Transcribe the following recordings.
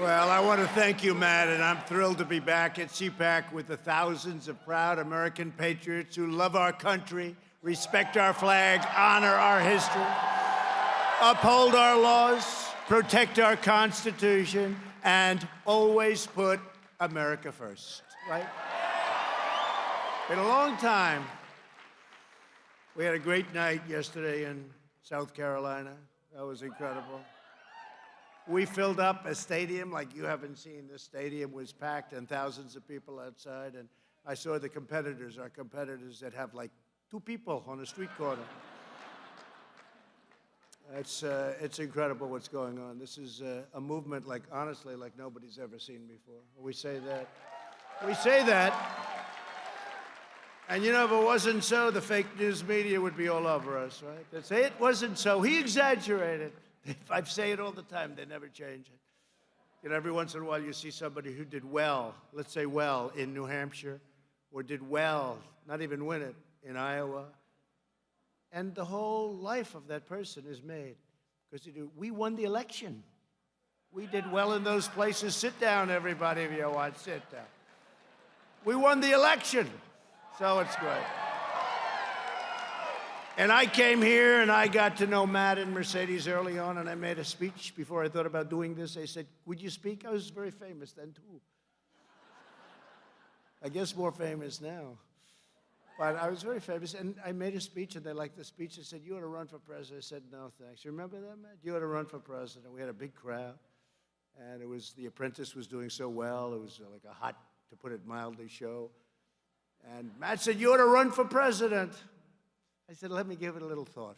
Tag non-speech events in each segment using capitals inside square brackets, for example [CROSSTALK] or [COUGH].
Well, I want to thank you, Matt, and I'm thrilled to be back at CPAC with the thousands of proud American patriots who love our country, respect our flag, honor our history, uphold our laws, protect our Constitution, and always put America first, right? Been a long time. We had a great night yesterday in South Carolina. That was incredible. We filled up a stadium like you haven't seen. This stadium was packed and thousands of people outside. And I saw the competitors, our competitors that have like two people on a street corner. It's, uh, it's incredible what's going on. This is uh, a movement like, honestly, like nobody's ever seen before. We say that. We say that. And you know, if it wasn't so, the fake news media would be all over us, right? They'd say it wasn't so. He exaggerated. I say it all the time, they never change it. You know, every once in a while you see somebody who did well, let's say well, in New Hampshire, or did well, not even win it, in Iowa. And the whole life of that person is made. Because you do. we won the election. We did well in those places. Sit down, everybody, if you want. Sit down. We won the election. So it's good. And I came here and I got to know Matt and Mercedes early on, and I made a speech before I thought about doing this. They said, Would you speak? I was very famous then, too. [LAUGHS] I guess more famous now. But I was very famous, and I made a speech, and they liked the speech. They said, You ought to run for president. I said, No, thanks. You remember that, Matt? You ought to run for president. We had a big crowd, and it was The Apprentice was doing so well. It was uh, like a hot, to put it mildly, show. And Matt said, You ought to run for president. I said, let me give it a little thought.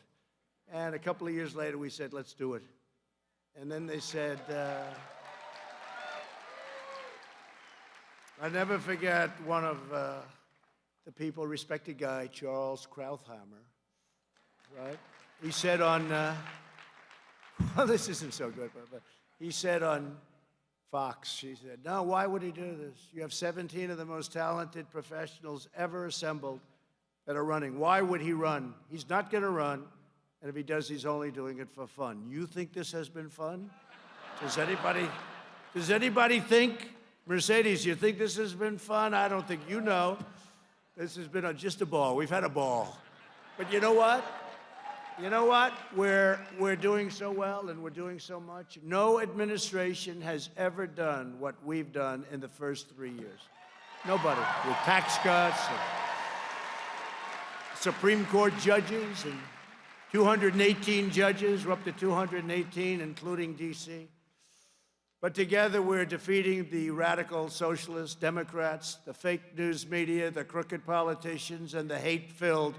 And a couple of years later, we said, let's do it. And then they said, uh, I never forget one of uh, the people, respected guy, Charles Krauthammer, right? He said on, uh, [LAUGHS] well, this isn't so good, but, but he said on Fox, he said, no, why would he do this? You have 17 of the most talented professionals ever assembled that are running. Why would he run? He's not going to run. And if he does, he's only doing it for fun. You think this has been fun? Does anybody, does anybody think, Mercedes, you think this has been fun? I don't think you know. This has been a, just a ball. We've had a ball. But you know what? You know what? We're, we're doing so well and we're doing so much. No administration has ever done what we've done in the first three years. Nobody. With tax cuts and Supreme Court judges and 218 judges. We're up to 218, including D.C. But together we're defeating the radical socialist Democrats, the fake news media, the crooked politicians, and the hate-filled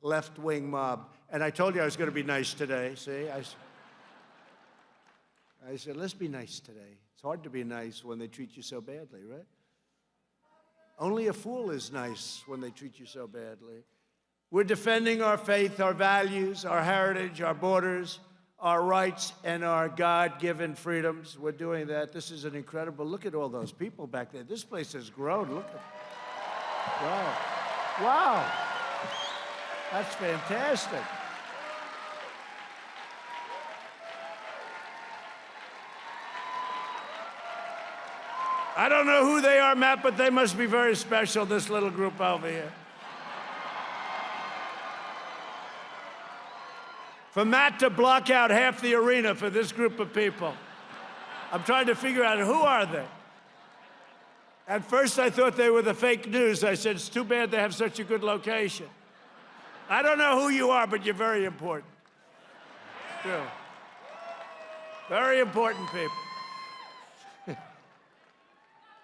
left-wing mob. And I told you I was going to be nice today, see? I, I said, let's be nice today. It's hard to be nice when they treat you so badly, right? Only a fool is nice when they treat you so badly. We're defending our faith, our values, our heritage, our borders, our rights, and our God-given freedoms. We're doing that. This is an incredible, look at all those people back there. This place has grown, look at, wow. Wow, that's fantastic. I don't know who they are, Matt, but they must be very special, this little group over here. For Matt to block out half the arena for this group of people. I'm trying to figure out who are they? At first, I thought they were the fake news. I said, it's too bad they have such a good location. I don't know who you are, but you're very important. Very important people. [LAUGHS]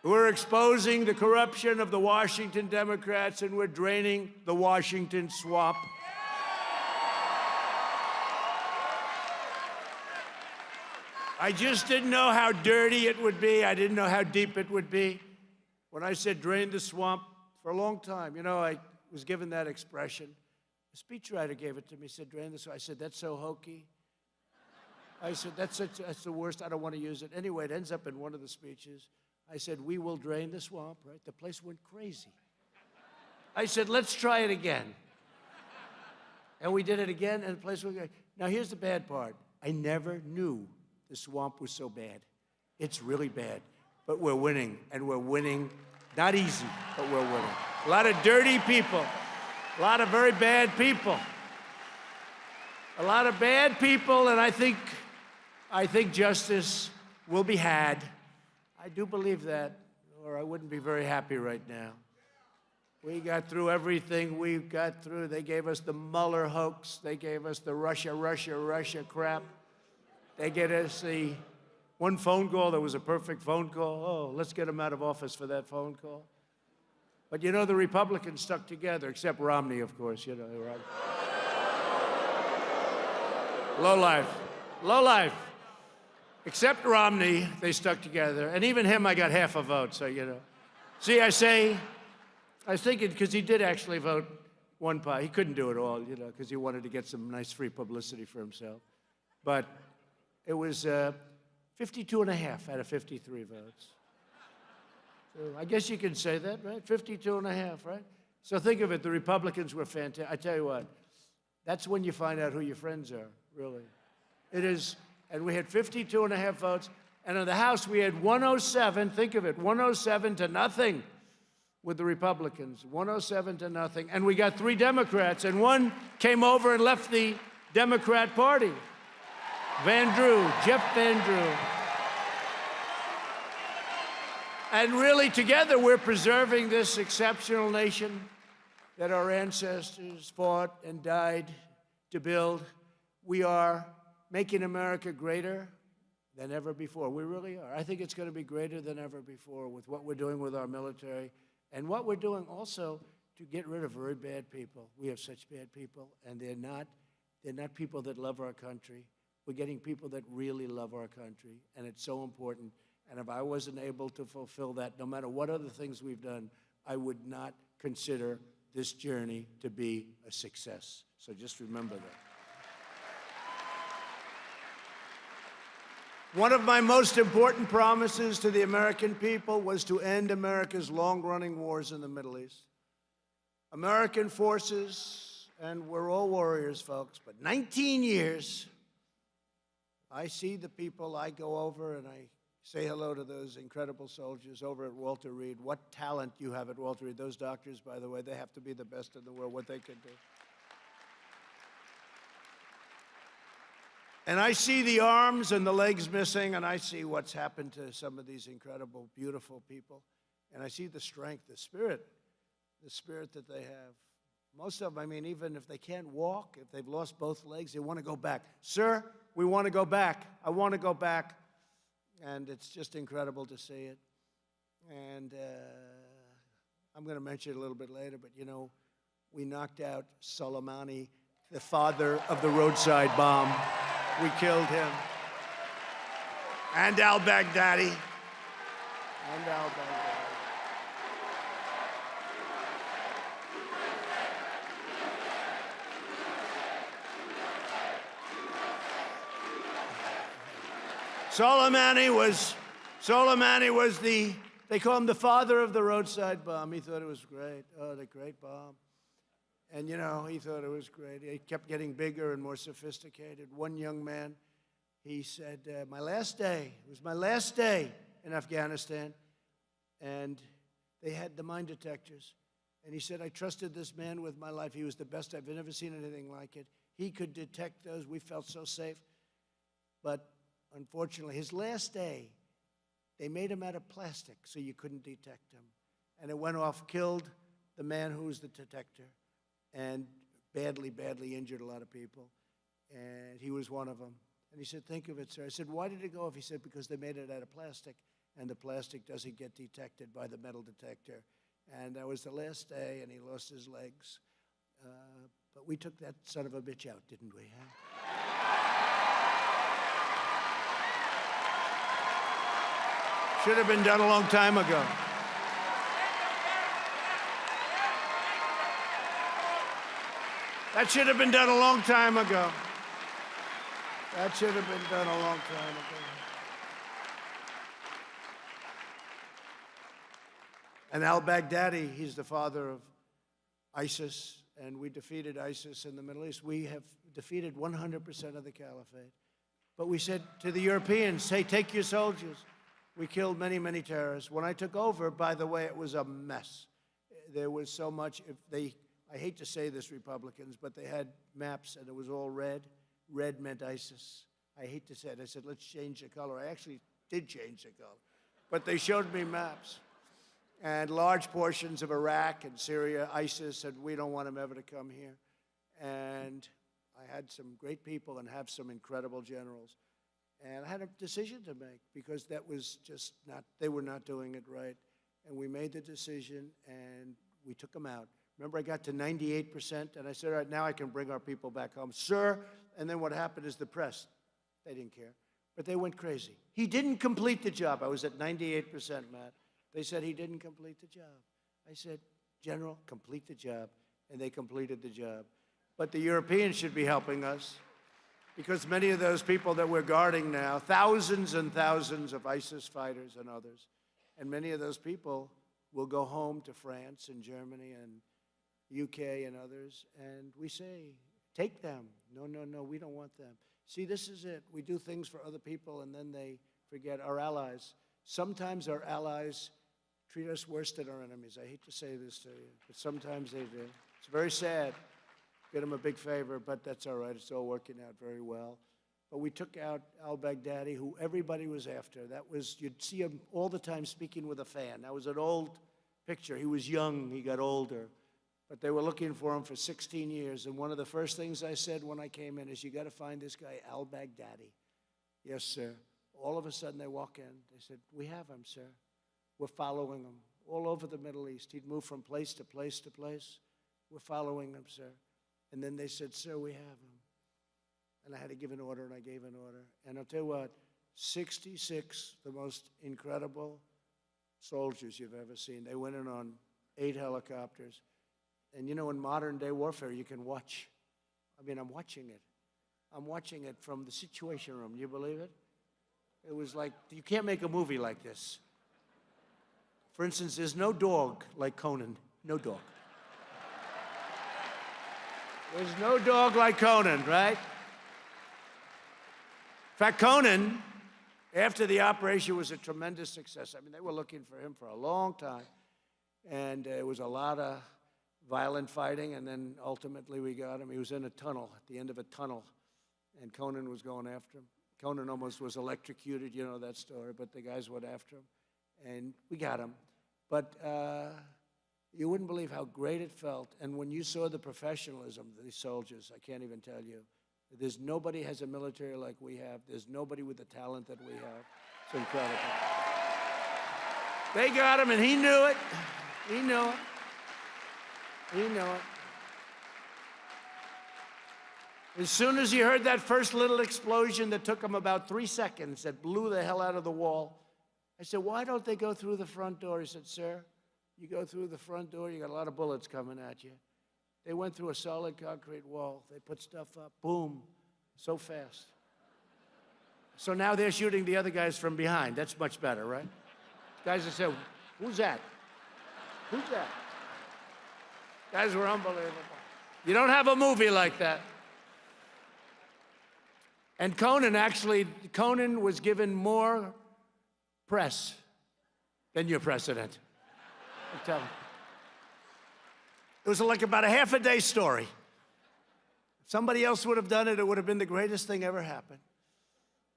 we're exposing the corruption of the Washington Democrats, and we're draining the Washington swamp. I just didn't know how dirty it would be. I didn't know how deep it would be. When I said drain the swamp, for a long time, you know, I was given that expression. A speechwriter gave it to me, said, drain the swamp. I said, that's so hokey. I said, that's, such, that's the worst. I don't want to use it. Anyway, it ends up in one of the speeches. I said, we will drain the swamp, right? The place went crazy. I said, let's try it again. And we did it again, and the place went crazy. Now, here's the bad part. I never knew the swamp was so bad. It's really bad. But we're winning, and we're winning. Not easy, but we're winning. A lot of dirty people, a lot of very bad people. A lot of bad people, and I think, I think justice will be had. I do believe that, or I wouldn't be very happy right now. We got through everything we got through. They gave us the Mueller hoax. They gave us the Russia, Russia, Russia crap. They get us the one phone call that was a perfect phone call. Oh, let's get him out of office for that phone call. But you know, the Republicans stuck together, except Romney, of course. You know, low life, low life. Except Romney, they stuck together, and even him, I got half a vote. So you know, see, I say, I was thinking because he did actually vote one part. He couldn't do it all, you know, because he wanted to get some nice free publicity for himself. But it was uh, 52 and a half out of 53 votes. So I guess you can say that, right? 52 and a half, right? So think of it, the Republicans were fantastic. I tell you what, that's when you find out who your friends are, really. It is, and we had 52 and a half votes, and in the House we had 107, think of it, 107 to nothing with the Republicans, 107 to nothing. And we got three Democrats, and one came over and left the Democrat Party. Van Drew, Jeff Van Drew. And really, together, we're preserving this exceptional nation that our ancestors fought and died to build. We are making America greater than ever before. We really are. I think it's going to be greater than ever before with what we're doing with our military and what we're doing also to get rid of very bad people. We have such bad people, and they're not, they're not people that love our country. We're getting people that really love our country, and it's so important. And if I wasn't able to fulfill that, no matter what other things we've done, I would not consider this journey to be a success. So just remember that. One of my most important promises to the American people was to end America's long-running wars in the Middle East. American forces, and we're all warriors, folks, but 19 years, I see the people, I go over and I say hello to those incredible soldiers over at Walter Reed. What talent you have at Walter Reed. Those doctors, by the way, they have to be the best in the world, what they can do. And I see the arms and the legs missing, and I see what's happened to some of these incredible, beautiful people. And I see the strength, the spirit, the spirit that they have. Most of them, I mean, even if they can't walk, if they've lost both legs, they want to go back. Sir, we want to go back. I want to go back. And it's just incredible to see it. And uh, I'm going to mention it a little bit later, but you know, we knocked out Soleimani, the father of the roadside bomb. We killed him. And al Baghdadi. And al Baghdadi. Soleimani was, Soleimani was the, they call him the father of the roadside bomb. He thought it was great. Oh, the great bomb. And you know, he thought it was great. It kept getting bigger and more sophisticated. One young man, he said, uh, My last day, it was my last day in Afghanistan, and they had the mine detectors. And he said, I trusted this man with my life. He was the best. I've never seen anything like it. He could detect those. We felt so safe. But unfortunately, his last day, they made him out of plastic so you couldn't detect him. And it went off, killed the man who was the detector and badly, badly injured a lot of people. And he was one of them. And he said, think of it, sir. I said, why did it go off? He said, because they made it out of plastic, and the plastic doesn't get detected by the metal detector. And that was the last day, and he lost his legs. Uh, but we took that son of a bitch out, didn't we? Huh? Should have been done a long time ago. That should have been done a long time ago. That should have been done a long time ago. And al Baghdadi, he's the father of ISIS, and we defeated ISIS in the Middle East. We have defeated 100% of the caliphate. But we said to the Europeans, hey, take your soldiers. We killed many, many terrorists. When I took over, by the way, it was a mess. There was so much, if they, I hate to say this, Republicans, but they had maps and it was all red. Red meant ISIS. I hate to say it. I said, let's change the color. I actually did change the color. But they showed me maps. And large portions of Iraq and Syria, ISIS said, we don't want them ever to come here. And I had some great people and have some incredible generals. And I had a decision to make because that was just not, they were not doing it right. And we made the decision and we took them out. Remember, I got to 98%, and I said, all right, now I can bring our people back home. Sir, and then what happened is the press, they didn't care, but they went crazy. He didn't complete the job. I was at 98%, Matt. They said he didn't complete the job. I said, General, complete the job, and they completed the job. But the Europeans should be helping us because many of those people that we're guarding now, thousands and thousands of ISIS fighters and others, and many of those people will go home to France and Germany and UK and others, and we say, take them. No, no, no, we don't want them. See, this is it. We do things for other people, and then they forget our allies. Sometimes our allies treat us worse than our enemies. I hate to say this to you, but sometimes they do. It's very sad. Did him a big favor, but that's all right. It's all working out very well. But we took out al-Baghdadi, who everybody was after. That was, you'd see him all the time speaking with a fan. That was an old picture. He was young, he got older. But they were looking for him for 16 years. And one of the first things I said when I came in is, you got to find this guy, al-Baghdadi. Yes, sir. All of a sudden they walk in. They said, we have him, sir. We're following him all over the Middle East. He'd move from place to place to place. We're following him, sir. And then they said, sir, we have him. And I had to give an order, and I gave an order. And I'll tell you what, 66, the most incredible soldiers you've ever seen. They went in on eight helicopters. And you know, in modern day warfare, you can watch. I mean, I'm watching it. I'm watching it from the Situation Room. You believe it? It was like, you can't make a movie like this. For instance, there's no dog like Conan. No dog. There's no dog like Conan, right? In fact, Conan, after the operation, was a tremendous success. I mean, they were looking for him for a long time. And uh, it was a lot of violent fighting, and then ultimately we got him. He was in a tunnel, at the end of a tunnel, and Conan was going after him. Conan almost was electrocuted, you know that story, but the guys went after him, and we got him. But uh, you wouldn't believe how great it felt. And when you saw the professionalism of these soldiers, I can't even tell you. There's nobody has a military like we have. There's nobody with the talent that we have. It's incredible. They got him, and he knew it. He knew it. You know it. As soon as he heard that first little explosion that took him about three seconds, that blew the hell out of the wall, I said, why don't they go through the front door? He said, sir, you go through the front door, you got a lot of bullets coming at you. They went through a solid concrete wall. They put stuff up, boom, so fast. So now they're shooting the other guys from behind. That's much better, right? Guys have said, who's that? Who's that? Guys were unbelievable. You don't have a movie like that. And Conan actually, Conan was given more press than your president. Telling you. It was like about a half a day story. If somebody else would have done it, it would have been the greatest thing ever happened.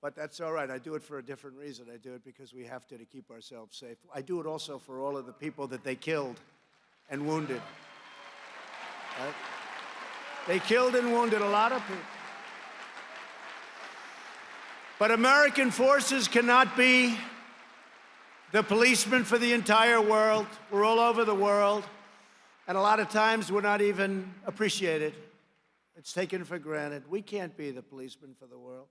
But that's all right. I do it for a different reason. I do it because we have to to keep ourselves safe. I do it also for all of the people that they killed and wounded. Right? They killed and wounded a lot of people. But American forces cannot be the policeman for the entire world. We're all over the world. And a lot of times we're not even appreciated. It's taken for granted. We can't be the policeman for the world.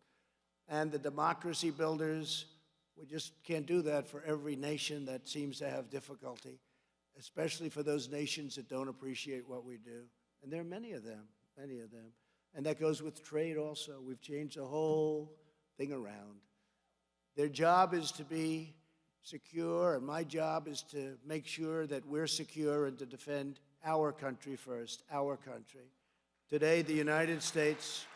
And the democracy builders, we just can't do that for every nation that seems to have difficulty especially for those nations that don't appreciate what we do. And there are many of them, many of them. And that goes with trade also. We've changed the whole thing around. Their job is to be secure, and my job is to make sure that we're secure and to defend our country first, our country. Today, the United States,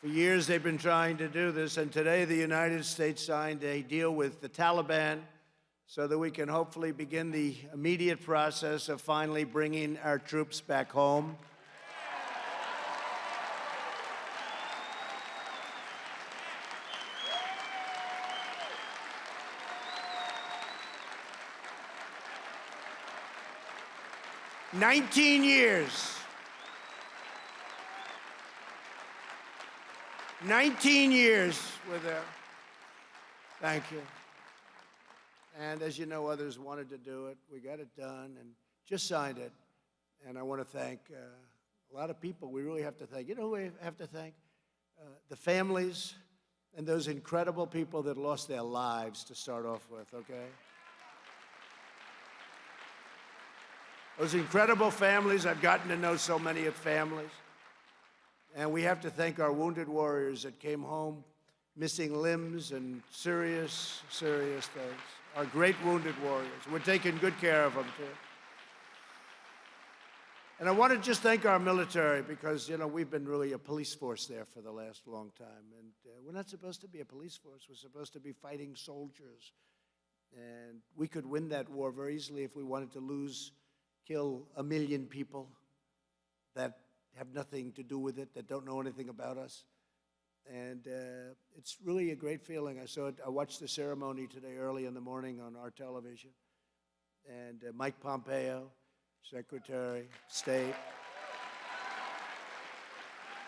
For years, they've been trying to do this, and today the United States signed a deal with the Taliban so that we can hopefully begin the immediate process of finally bringing our troops back home. Nineteen years. 19 years we're there. Thank you. And as you know, others wanted to do it. We got it done and just signed it. And I want to thank uh, a lot of people we really have to thank. You know who we have to thank? Uh, the families and those incredible people that lost their lives to start off with, okay? Those incredible families, I've gotten to know so many of families. And we have to thank our wounded warriors that came home missing limbs and serious, serious things. Our great wounded warriors. We're taking good care of them, too. And I want to just thank our military because, you know, we've been really a police force there for the last long time. And uh, we're not supposed to be a police force. We're supposed to be fighting soldiers. And we could win that war very easily if we wanted to lose, kill a million people that have nothing to do with it, that don't know anything about us. And uh, it's really a great feeling. I saw it, I watched the ceremony today early in the morning on our television. And uh, Mike Pompeo, Secretary of State,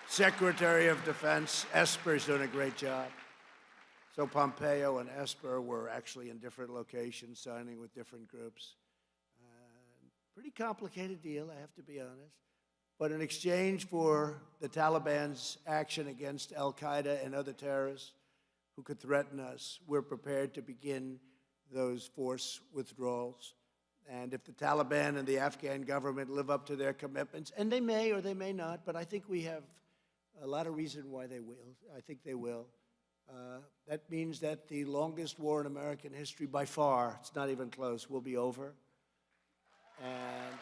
Secretary of Defense, Esper's doing a great job. So Pompeo and Esper were actually in different locations, signing with different groups. Pretty complicated deal, I have to be honest. But in exchange for the Taliban's action against Al Qaeda and other terrorists who could threaten us, we're prepared to begin those force withdrawals. And if the Taliban and the Afghan government live up to their commitments, and they may or they may not, but I think we have a lot of reason why they will. I think they will. Uh, that means that the longest war in American history by far, it's not even close, will be over. And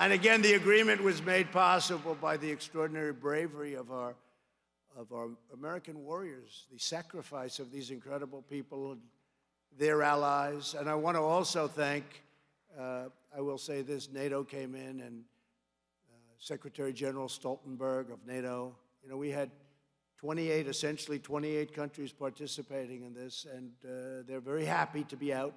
And again, the agreement was made possible by the extraordinary bravery of our, of our American warriors, the sacrifice of these incredible people and their allies. And I want to also thank, uh, I will say this, NATO came in and uh, Secretary General Stoltenberg of NATO, you know, we had 28, essentially 28 countries participating in this, and uh, they're very happy to be out.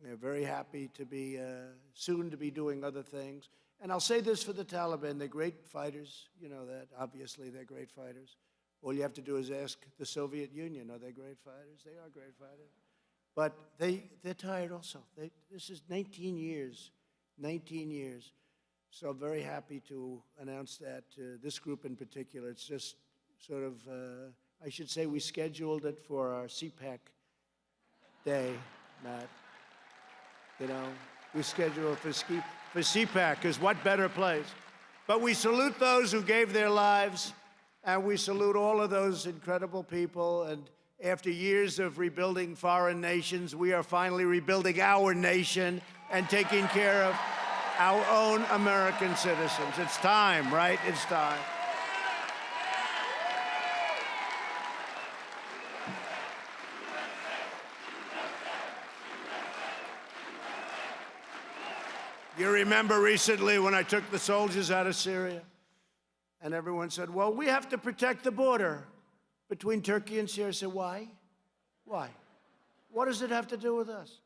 They're very happy to be, uh, soon to be doing other things. And I'll say this for the Taliban, they're great fighters. You know that, obviously, they're great fighters. All you have to do is ask the Soviet Union, are they great fighters? They are great fighters. But they, they're tired also. They, this is 19 years, 19 years. So I'm very happy to announce that this group in particular. It's just sort of, uh, I should say we scheduled it for our CPAC day, Matt. You know, we scheduled for ski for CPAC, because what better place? But we salute those who gave their lives, and we salute all of those incredible people. And after years of rebuilding foreign nations, we are finally rebuilding our nation and taking care of our own American citizens. It's time, right? It's time. You remember recently when I took the soldiers out of Syria? And everyone said, well, we have to protect the border between Turkey and Syria. I said, why? Why? What does it have to do with us?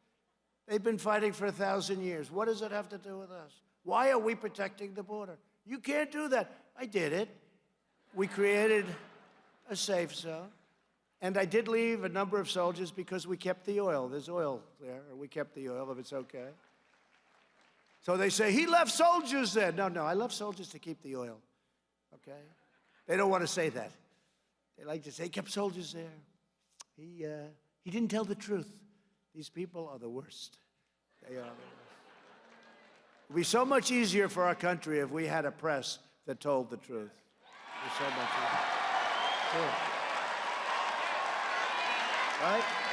They've been fighting for a thousand years. What does it have to do with us? Why are we protecting the border? You can't do that. I did it. We created a safe zone. And I did leave a number of soldiers because we kept the oil. There's oil there. We kept the oil, if it's okay. So they say, he left soldiers there. No, no, I left soldiers to keep the oil, okay? They don't want to say that. They like to say, he kept soldiers there. He, uh, he didn't tell the truth. These people are the worst. They are the worst. It would be so much easier for our country if we had a press that told the truth. It so much easier. Sure. Right?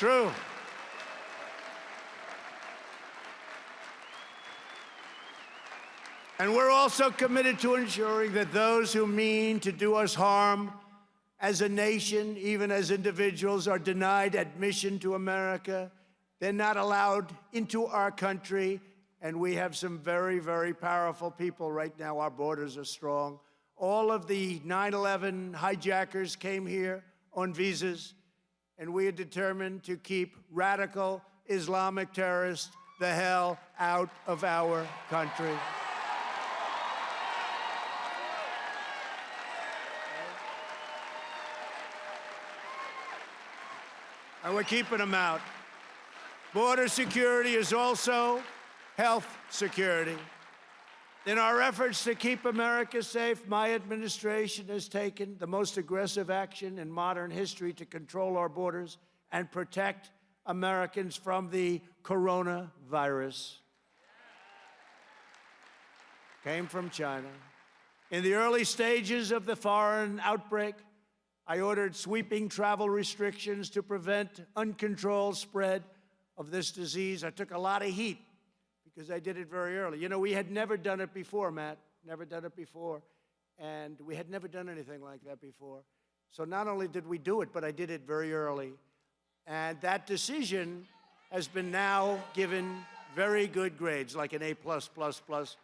true. And we're also committed to ensuring that those who mean to do us harm as a nation, even as individuals, are denied admission to America. They're not allowed into our country. And we have some very, very powerful people right now. Our borders are strong. All of the 9-11 hijackers came here on visas and we are determined to keep radical Islamic terrorists the hell out of our country. And we're keeping them out. Border security is also health security. In our efforts to keep America safe, my administration has taken the most aggressive action in modern history to control our borders and protect Americans from the coronavirus. Came from China. In the early stages of the foreign outbreak, I ordered sweeping travel restrictions to prevent uncontrolled spread of this disease. I took a lot of heat because I did it very early. You know, we had never done it before, Matt, never done it before. And we had never done anything like that before. So not only did we do it, but I did it very early. And that decision has been now given very good grades, like an A+++. plus plus plus.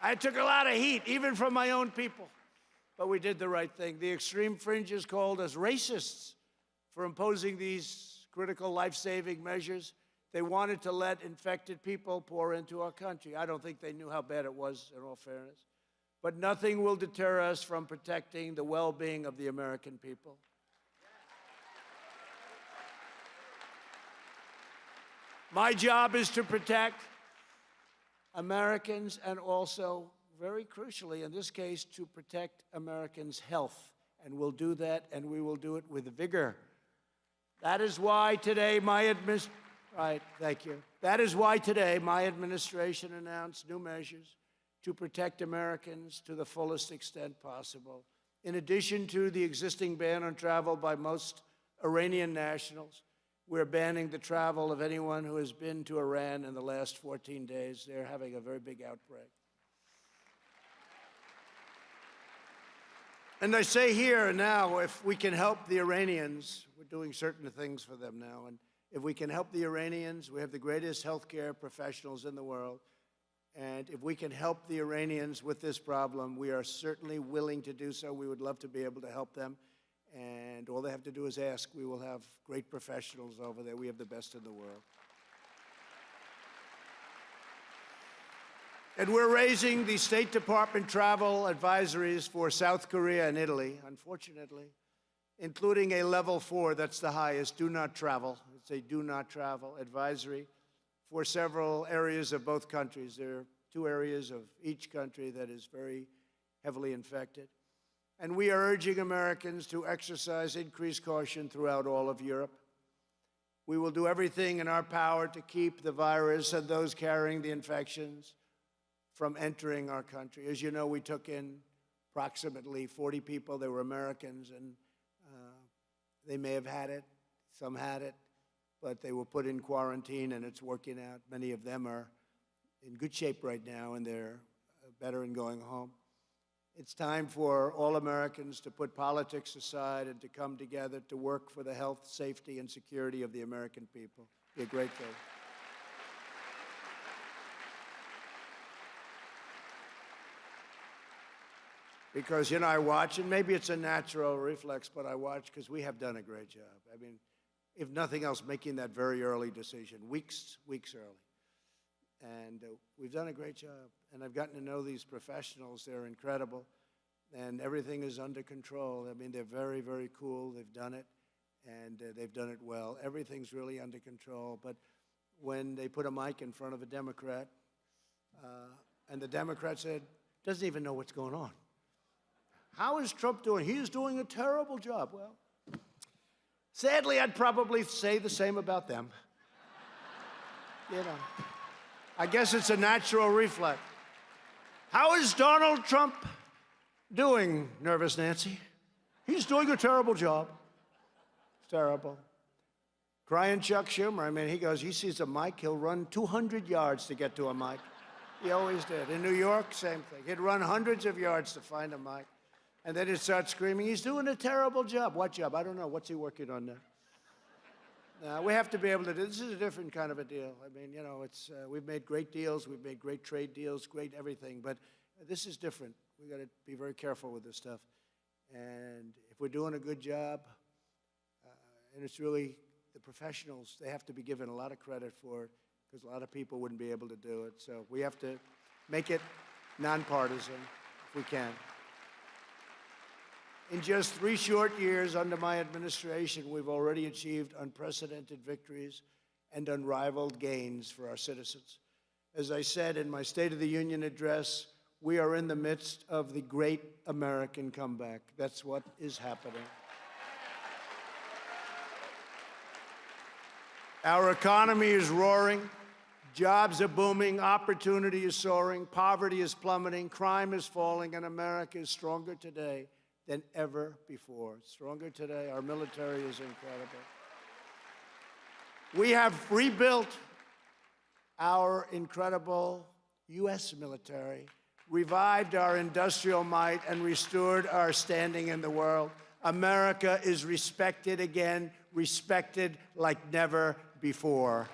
I took a lot of heat, even from my own people. But we did the right thing. The extreme fringes called us racists for imposing these critical life-saving measures. They wanted to let infected people pour into our country. I don't think they knew how bad it was, in all fairness. But nothing will deter us from protecting the well-being of the American people. My job is to protect Americans and also, very crucially in this case, to protect Americans' health. And we'll do that, and we will do it with vigor. That is why today my administration, right, thank you. That is why today my administration announced new measures to protect Americans to the fullest extent possible. In addition to the existing ban on travel by most Iranian nationals, we're banning the travel of anyone who has been to Iran in the last 14 days. They're having a very big outbreak. And I say here and now, if we can help the Iranians, we're doing certain things for them now. And if we can help the Iranians, we have the greatest healthcare professionals in the world. And if we can help the Iranians with this problem, we are certainly willing to do so. We would love to be able to help them. And all they have to do is ask. We will have great professionals over there. We have the best in the world. And we're raising the State Department travel advisories for South Korea and Italy, unfortunately, including a level four, that's the highest, do not travel. It's a do not travel advisory for several areas of both countries. There are two areas of each country that is very heavily infected. And we are urging Americans to exercise increased caution throughout all of Europe. We will do everything in our power to keep the virus and those carrying the infections from entering our country. As you know, we took in approximately 40 people. They were Americans, and uh, they may have had it. Some had it, but they were put in quarantine, and it's working out. Many of them are in good shape right now, and they're better in going home. It's time for all Americans to put politics aside and to come together to work for the health, safety, and security of the American people. Be a great thing. Because, you know, I watch, and maybe it's a natural reflex, but I watch because we have done a great job. I mean, if nothing else, making that very early decision, weeks, weeks early. And uh, we've done a great job. And I've gotten to know these professionals. They're incredible. And everything is under control. I mean, they're very, very cool. They've done it. And uh, they've done it well. Everything's really under control. But when they put a mic in front of a Democrat, uh, and the Democrat said, doesn't even know what's going on. How is Trump doing? He's doing a terrible job. Well, sadly, I'd probably say the same about them. you know. I guess it's a natural reflex. How is Donald Trump doing, Nervous Nancy? He's doing a terrible job. Terrible. Crying Chuck Schumer. I mean, he goes, he sees a mic, he'll run 200 yards to get to a mic. He always did. In New York, same thing. He'd run hundreds of yards to find a mic. And then he'd start screaming, he's doing a terrible job. What job? I don't know. What's he working on now? Now, we have to be able to do, this is a different kind of a deal. I mean, you know, it's, uh, we've made great deals, we've made great trade deals, great everything, but this is different. We've got to be very careful with this stuff. And if we're doing a good job, uh, and it's really the professionals, they have to be given a lot of credit for it because a lot of people wouldn't be able to do it. So we have to make it nonpartisan if we can. In just three short years under my administration, we've already achieved unprecedented victories and unrivaled gains for our citizens. As I said in my State of the Union address, we are in the midst of the great American comeback. That's what is happening. Our economy is roaring. Jobs are booming. Opportunity is soaring. Poverty is plummeting. Crime is falling. And America is stronger today than ever before. Stronger today. Our military is incredible. We have rebuilt our incredible U.S. military, revived our industrial might, and restored our standing in the world. America is respected again, respected like never before.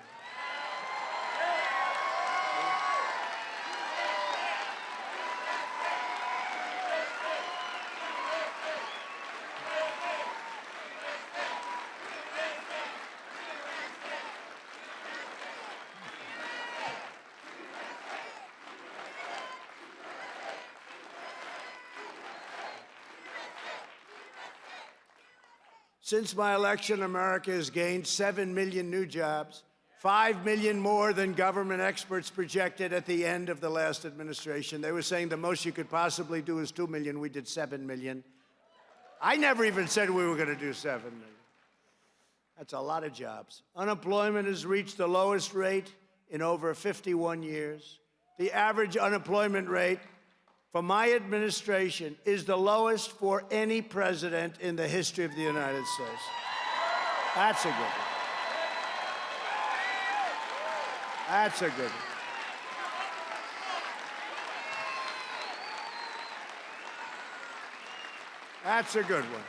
Since my election, America has gained 7 million new jobs, 5 million more than government experts projected at the end of the last administration. They were saying the most you could possibly do is 2 million. We did 7 million. I never even said we were going to do 7 million. That's a lot of jobs. Unemployment has reached the lowest rate in over 51 years. The average unemployment rate for my administration is the lowest for any president in the history of the United States. That's a good one. That's a good one. That's a good one.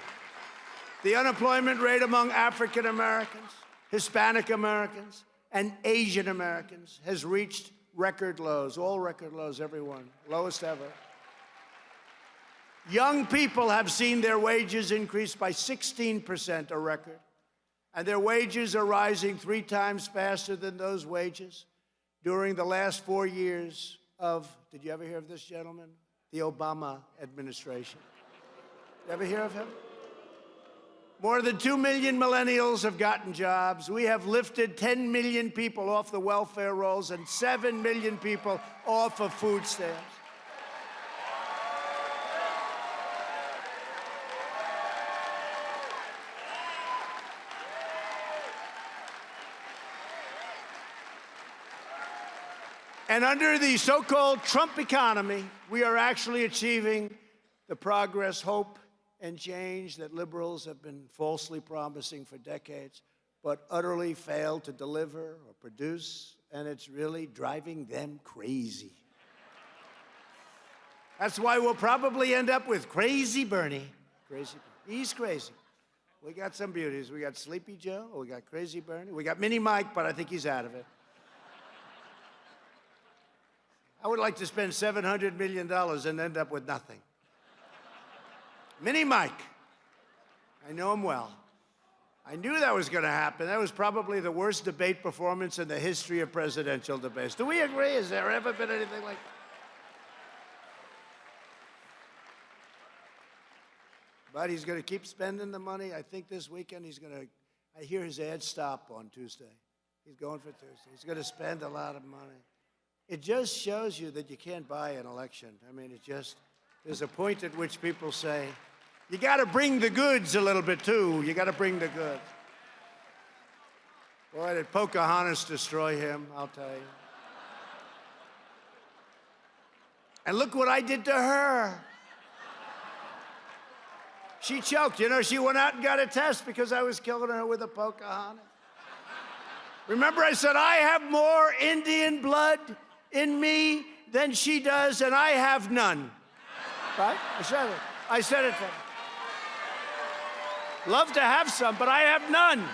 The unemployment rate among African Americans, Hispanic Americans, and Asian Americans has reached record lows, all record lows, everyone, lowest ever. Young people have seen their wages increase by 16%, a record. And their wages are rising three times faster than those wages during the last four years of, did you ever hear of this gentleman? The Obama administration. You ever hear of him? More than 2 million millennials have gotten jobs. We have lifted 10 million people off the welfare rolls and 7 million people off of food stamps. And under the so-called Trump economy, we are actually achieving the progress, hope, and change that liberals have been falsely promising for decades, but utterly failed to deliver or produce, and it's really driving them crazy. That's why we'll probably end up with Crazy Bernie. Crazy. Bernie. He's crazy. We got some beauties. We got Sleepy Joe, we got Crazy Bernie, we got Mini Mike, but I think he's out of it. I would like to spend $700 million and end up with nothing. Mini Mike. I know him well. I knew that was going to happen. That was probably the worst debate performance in the history of presidential debates. Do we agree? Has there ever been anything like that? But he's going to keep spending the money. I think this weekend he's going to, I hear his ad stop on Tuesday. He's going for Tuesday. He's going to spend a lot of money. It just shows you that you can't buy an election. I mean, it just, there's a point at which people say, you got to bring the goods a little bit too. You got to bring the goods. Boy, did Pocahontas destroy him, I'll tell you. And look what I did to her. She choked. You know, she went out and got a test because I was killing her with a Pocahontas. Remember, I said, I have more Indian blood in me than she does, and I have none. Right? I said it. I said it. Love to have some, but I have none.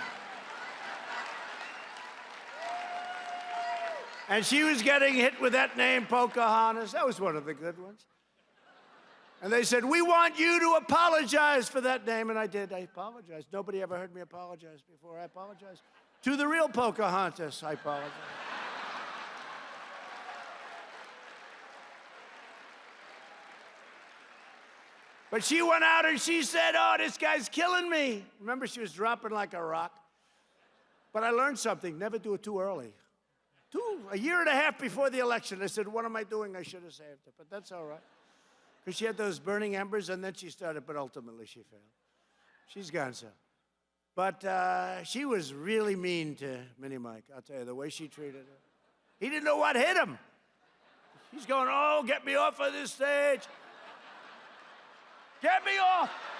And she was getting hit with that name, Pocahontas. That was one of the good ones. And they said, We want you to apologize for that name. And I did. I apologized. Nobody ever heard me apologize before. I apologized. To the real Pocahontas, I apologize. But she went out and she said, Oh, this guy's killing me. Remember, she was dropping like a rock. But I learned something never do it too early. Two, a year and a half before the election, I said, What am I doing? I should have saved it. But that's all right. Because she had those burning embers and then she started, but ultimately she failed. She's gone so. But uh, she was really mean to Mini Mike. I'll tell you, the way she treated her. He didn't know what hit him. He's going, Oh, get me off of this stage. Get me off!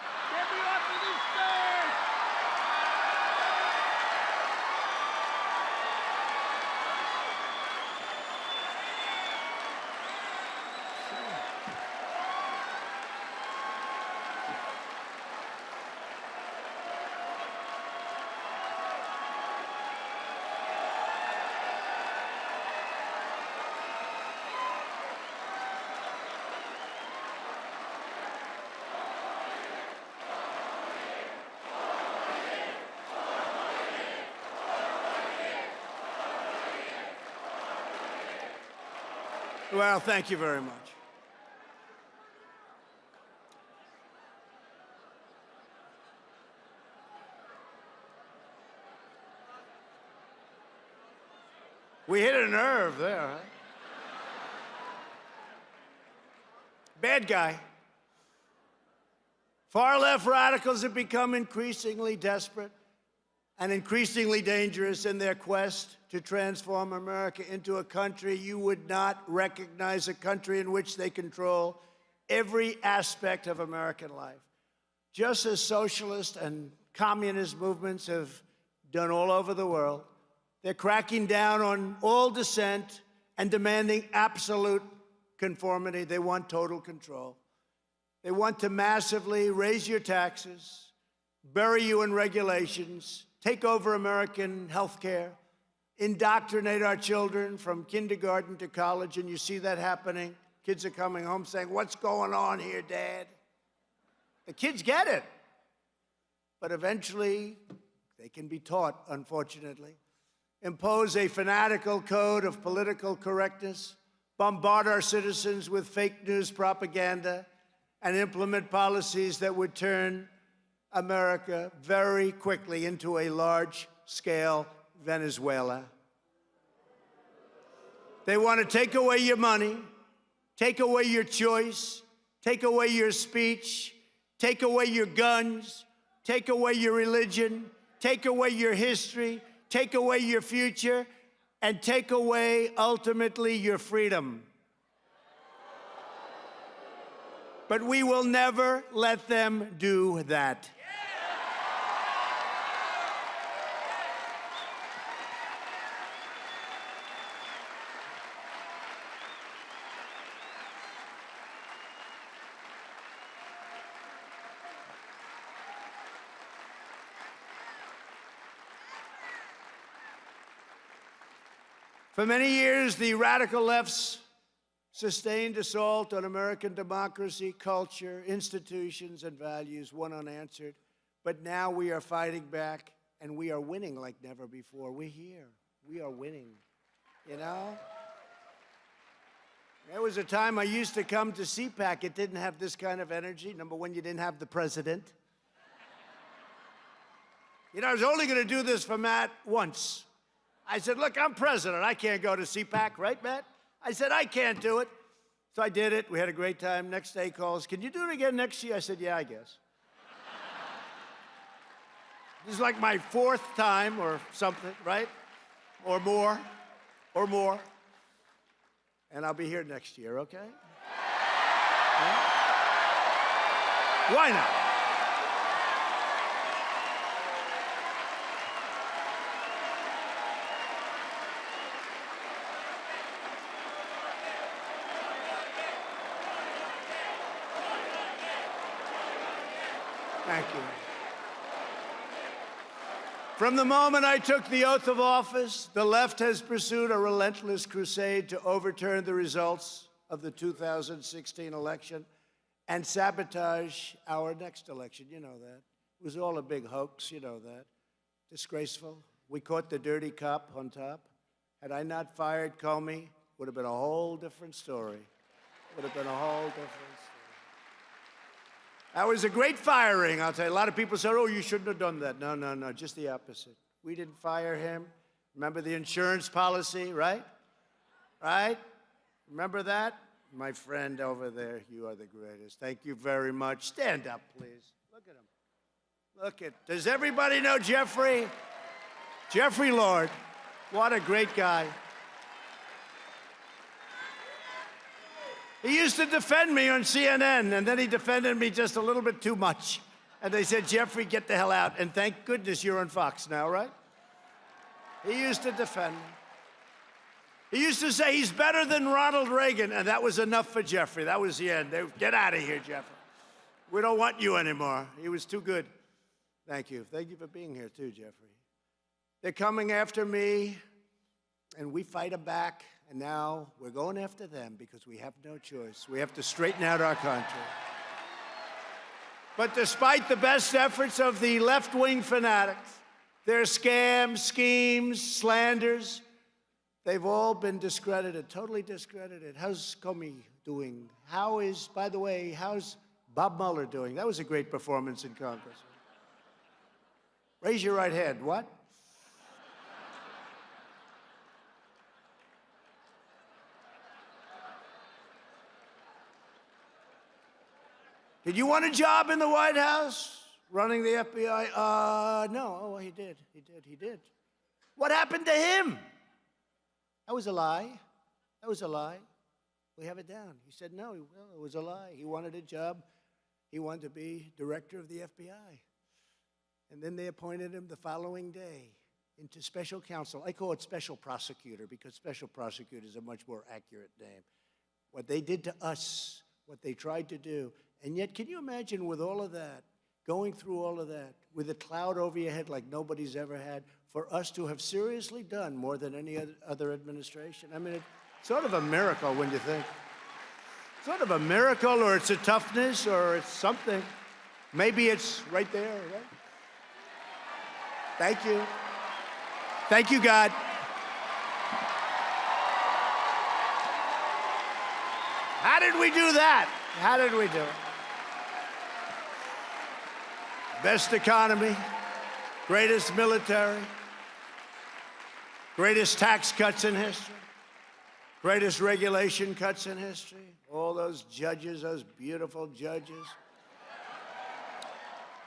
Well, thank you very much. We hit a nerve there, huh? Bad guy. Far left radicals have become increasingly desperate and increasingly dangerous in their quest to transform America into a country you would not recognize, a country in which they control every aspect of American life. Just as socialist and communist movements have done all over the world, they're cracking down on all dissent and demanding absolute conformity. They want total control. They want to massively raise your taxes, bury you in regulations, take over American health care, indoctrinate our children from kindergarten to college, and you see that happening. Kids are coming home saying, What's going on here, Dad? The kids get it. But eventually, they can be taught, unfortunately. Impose a fanatical code of political correctness, bombard our citizens with fake news propaganda, and implement policies that would turn America very quickly into a large scale Venezuela. They want to take away your money, take away your choice, take away your speech, take away your guns, take away your religion, take away your history, take away your future, and take away ultimately your freedom. But we will never let them do that. For many years, the radical left's sustained assault on American democracy, culture, institutions, and values went unanswered. But now we are fighting back, and we are winning like never before. We're here. We are winning. You know? There was a time I used to come to CPAC. It didn't have this kind of energy. Number one, you didn't have the president. You know, I was only going to do this for Matt once. I said, look, I'm president. I can't go to CPAC, right, Matt? I said, I can't do it. So I did it. We had a great time. Next day calls, can you do it again next year? I said, yeah, I guess. this is like my fourth time or something, right? Or more, or more. And I'll be here next year, okay? Yeah? Why not? Thank you. From the moment I took the oath of office, the left has pursued a relentless crusade to overturn the results of the 2016 election and sabotage our next election. You know that. It was all a big hoax, you know that. Disgraceful. We caught the dirty cop on top. Had I not fired Comey, would have been a whole different story. Would have been a whole different story. That was a great firing, I'll tell you. A lot of people said, oh, you shouldn't have done that. No, no, no, just the opposite. We didn't fire him. Remember the insurance policy, right? Right? Remember that? My friend over there, you are the greatest. Thank you very much. Stand up, please. Look at him. Look at, does everybody know Jeffrey? Jeffrey Lord. What a great guy. He used to defend me on CNN, and then he defended me just a little bit too much. And they said, Jeffrey, get the hell out. And thank goodness you're on Fox now, right? He used to defend me. He used to say he's better than Ronald Reagan, and that was enough for Jeffrey. That was the end. They, get out of here, Jeffrey. We don't want you anymore. He was too good. Thank you. Thank you for being here, too, Jeffrey. They're coming after me, and we fight them back, and now we're going after them because we have no choice. We have to straighten out our country. But despite the best efforts of the left-wing fanatics, their scams, schemes, slanders, They've all been discredited, totally discredited. How's Comey doing? How is, by the way, how's Bob Mueller doing? That was a great performance in Congress. Raise your right hand. What? Did you want a job in the White House? Running the FBI? Uh, no. Oh, he did. He did. He did. What happened to him? That was a lie. That was a lie. We have it down. He said, no, well, it was a lie. He wanted a job. He wanted to be director of the FBI. And then they appointed him the following day into special counsel. I call it special prosecutor because special prosecutor is a much more accurate name. What they did to us, what they tried to do. And yet, can you imagine with all of that, going through all of that, with a cloud over your head like nobody's ever had, for us to have seriously done more than any other administration. I mean, it's sort of a miracle when you think. Sort of a miracle, or it's a toughness, or it's something. Maybe it's right there, right? Thank you. Thank you, God. How did we do that? How did we do it? Best economy, greatest military, Greatest tax cuts in history. Greatest regulation cuts in history. All those judges, those beautiful judges.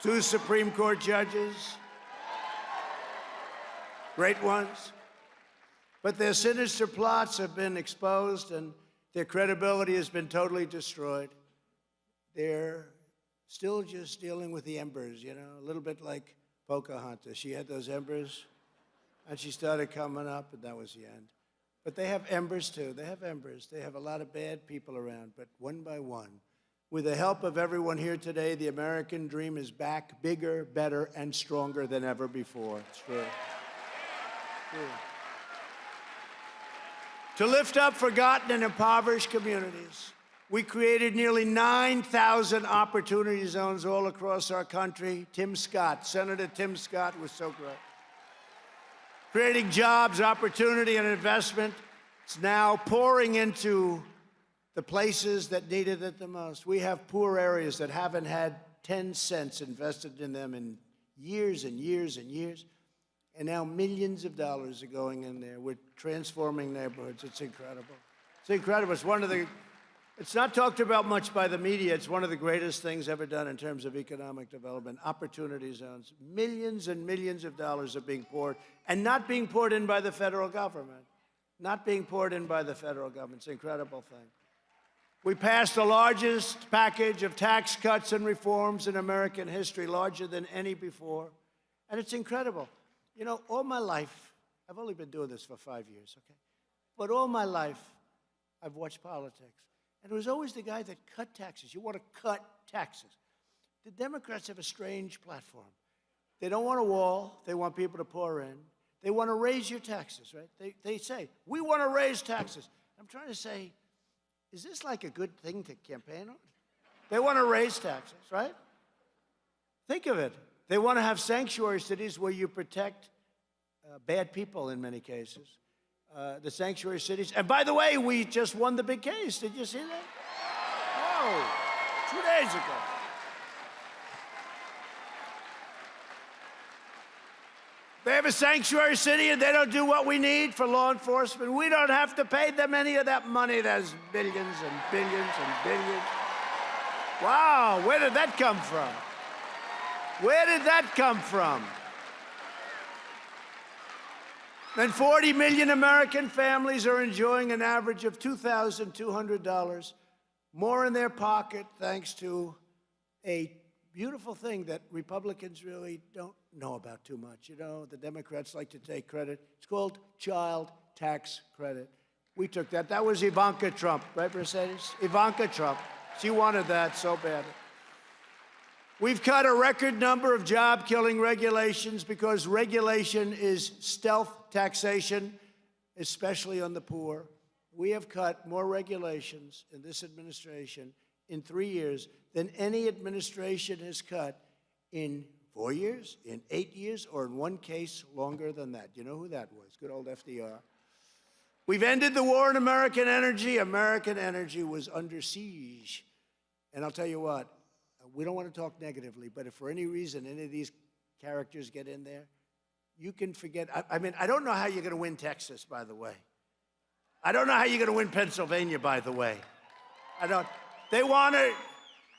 Two Supreme Court judges. Great ones. But their sinister plots have been exposed and their credibility has been totally destroyed. They're still just dealing with the embers, you know, a little bit like Pocahontas. She had those embers and she started coming up, and that was the end. But they have embers too. They have embers. They have a lot of bad people around, but one by one, with the help of everyone here today, the American dream is back bigger, better, and stronger than ever before. It's true. true. To lift up forgotten and impoverished communities, we created nearly 9,000 opportunity zones all across our country. Tim Scott, Senator Tim Scott was so great creating jobs, opportunity, and investment. It's now pouring into the places that needed it the most. We have poor areas that haven't had 10 cents invested in them in years and years and years. And now millions of dollars are going in there. We're transforming neighborhoods. It's incredible. It's incredible. It's one of the it's not talked about much by the media. It's one of the greatest things ever done in terms of economic development, opportunity zones. Millions and millions of dollars are being poured and not being poured in by the federal government. Not being poured in by the federal government. It's an incredible thing. We passed the largest package of tax cuts and reforms in American history, larger than any before. And it's incredible. You know, all my life, I've only been doing this for five years, okay? But all my life, I've watched politics. And it was always the guy that cut taxes. You want to cut taxes. the Democrats have a strange platform. They don't want a wall. They want people to pour in. They want to raise your taxes, right? They, they say, we want to raise taxes. I'm trying to say, is this like a good thing to campaign on? They want to raise taxes, right? Think of it. They want to have sanctuary cities where you protect uh, bad people in many cases. Uh, the sanctuary cities. And by the way, we just won the big case. Did you see that? Oh, two days ago. They have a sanctuary city and they don't do what we need for law enforcement. We don't have to pay them any of that money. There's billions and billions and billions. Wow, where did that come from? Where did that come from? And 40 million American families are enjoying an average of $2,200 more in their pocket thanks to a beautiful thing that Republicans really don't know about too much. You know, the Democrats like to take credit. It's called child tax credit. We took that. That was Ivanka Trump, right, Mercedes? Ivanka Trump. She wanted that so badly. We've cut a record number of job killing regulations because regulation is stealth taxation, especially on the poor. We have cut more regulations in this administration in three years than any administration has cut in four years, in eight years, or in one case longer than that. Do you know who that was? Good old FDR. We've ended the war on American energy. American energy was under siege. And I'll tell you what, we don't want to talk negatively, but if for any reason any of these characters get in there, you can forget. I, I mean, I don't know how you're going to win Texas, by the way. I don't know how you're going to win Pennsylvania, by the way. I don't. They want to.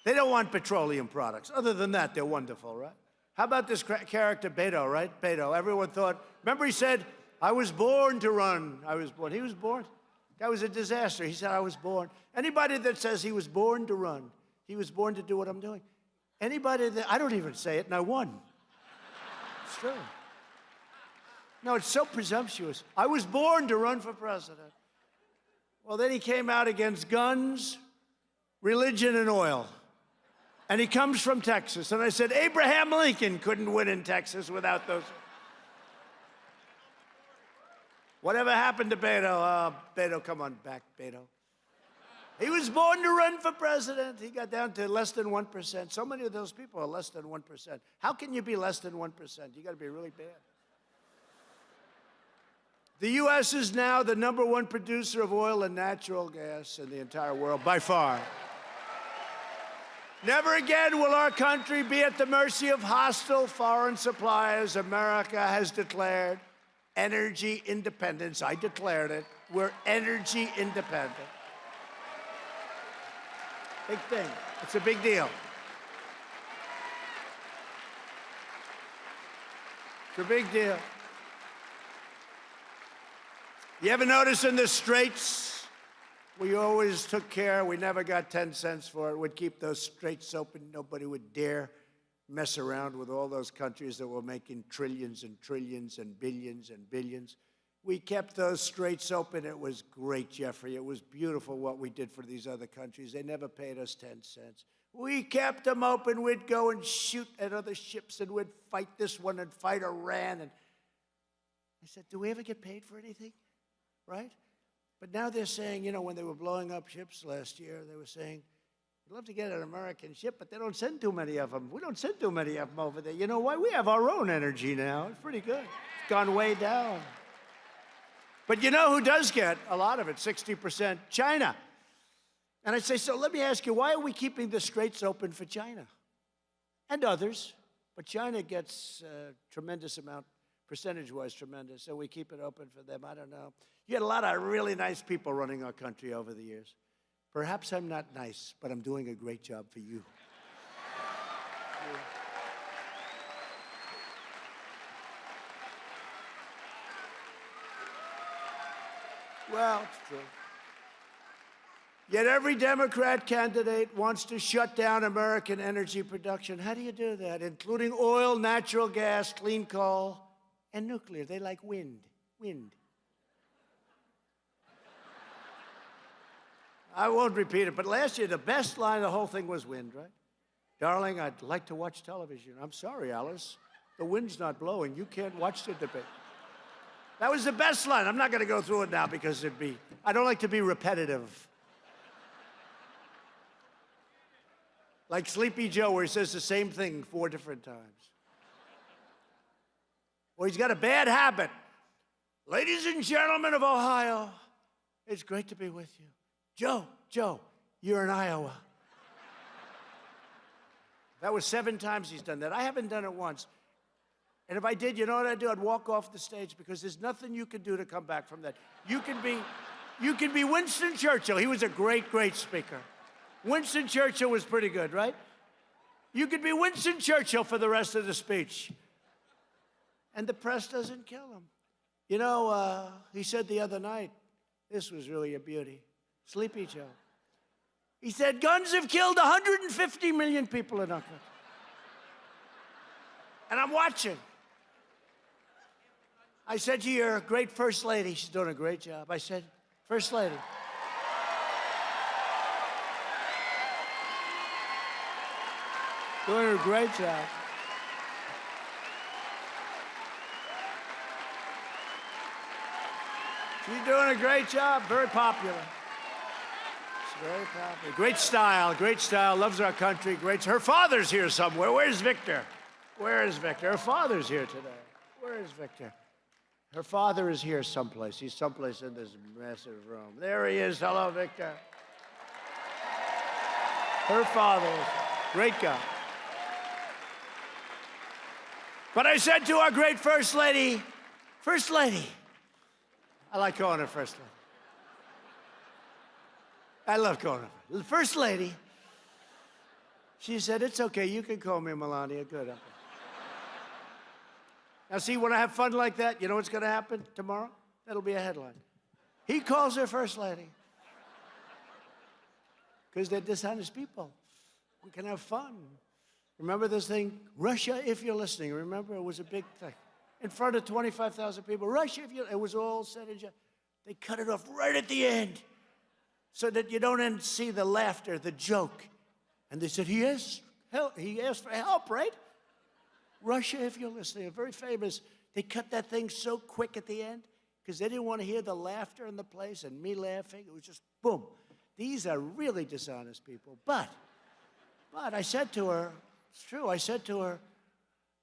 They don't want petroleum products. Other than that, they're wonderful, right? How about this character, Beto, right? Beto. Everyone thought, remember he said, I was born to run. I was born. He was born. That was a disaster. He said, I was born. Anybody that says he was born to run, he was born to do what I'm doing. Anybody that, I don't even say it, and I won. It's true. No, it's so presumptuous. I was born to run for president. Well, then he came out against guns, religion, and oil. And he comes from Texas. And I said, Abraham Lincoln couldn't win in Texas without those. Whatever happened to Beto? Uh, Beto, come on back, Beto. He was born to run for president. He got down to less than 1%. So many of those people are less than 1%. How can you be less than 1%? You got to be really bad. The U.S. is now the number one producer of oil and natural gas in the entire world, by far. Never again will our country be at the mercy of hostile foreign suppliers. America has declared energy independence. I declared it. We're energy independent. Big thing. It's a big deal. It's a big deal. You ever notice in the straits, we always took care, we never got 10 cents for it. We'd keep those straits open. Nobody would dare mess around with all those countries that were making trillions and trillions and billions and billions. We kept those straits open. It was great, Jeffrey. It was beautiful what we did for these other countries. They never paid us 10 cents. We kept them open. We'd go and shoot at other ships and we'd fight this one and fight Iran. And I said, Do we ever get paid for anything? right? But now they're saying, you know, when they were blowing up ships last year, they were saying, we'd love to get an American ship, but they don't send too many of them. We don't send too many of them over there. You know why? We have our own energy now. It's pretty good. It's gone way down. But you know who does get a lot of it? 60% China. And I say, so let me ask you, why are we keeping the straits open for China? And others. But China gets a tremendous amount percentage-wise tremendous, so we keep it open for them. I don't know. You had a lot of really nice people running our country over the years. Perhaps I'm not nice, but I'm doing a great job for you. Well, it's true. Yet every Democrat candidate wants to shut down American energy production. How do you do that? Including oil, natural gas, clean coal and nuclear. They like wind, wind. I won't repeat it, but last year the best line of the whole thing was wind, right? Darling, I'd like to watch television. I'm sorry, Alice. The wind's not blowing. You can't watch the debate. That was the best line. I'm not going to go through it now because it'd be, I don't like to be repetitive. Like Sleepy Joe, where he says the same thing four different times. Well, he's got a bad habit. Ladies and gentlemen of Ohio, it's great to be with you. Joe, Joe, you're in Iowa. That was seven times he's done that. I haven't done it once. And if I did, you know what I'd do? I'd walk off the stage because there's nothing you can do to come back from that. You can be, you can be Winston Churchill. He was a great, great speaker. Winston Churchill was pretty good, right? You could be Winston Churchill for the rest of the speech. And the press doesn't kill him. You know, uh, he said the other night, this was really a beauty. Sleepy Joe. He said, guns have killed 150 million people in our country. And I'm watching. I said to your great First Lady, she's doing a great job. I said, First Lady. Doing a great job. She's doing a great job, very popular. She's very popular. Great style, great style, loves our country, great. Her father's here somewhere. Where's Victor? Where is Victor? Her father's here today. Where is Victor? Her father is here someplace. He's someplace in this massive room. There he is. Hello, Victor. Her father, great guy. But I said to our great First Lady, First Lady, I like calling her First Lady. I love calling her. First Lady, she said, It's okay, you can call me Melania. Good. Now, see, when I have fun like that, you know what's going to happen tomorrow? That'll be a headline. He calls her First Lady. Because they're dishonest people. We can have fun. Remember this thing? Russia, if you're listening, remember it was a big thing. In front of 25,000 people. Russia, if you it was all said and. They cut it off right at the end so that you don't see the laughter, the joke. And they said, he asked, help. he asked for help, right? Russia, if you're listening, are very famous. They cut that thing so quick at the end because they didn't want to hear the laughter in the place and me laughing. It was just boom. These are really dishonest people. But, but I said to her, it's true, I said to her,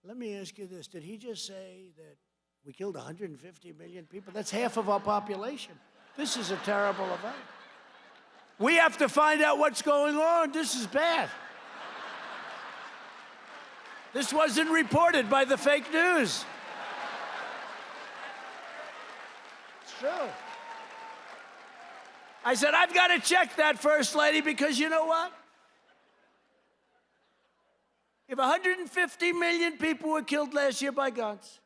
let me ask you this. Did he just say that we killed 150 million people? That's half of our population. This is a terrible event. We have to find out what's going on. This is bad. This wasn't reported by the fake news. It's true. I said, I've got to check that, First Lady, because you know what? If 150 million people were killed last year by guns,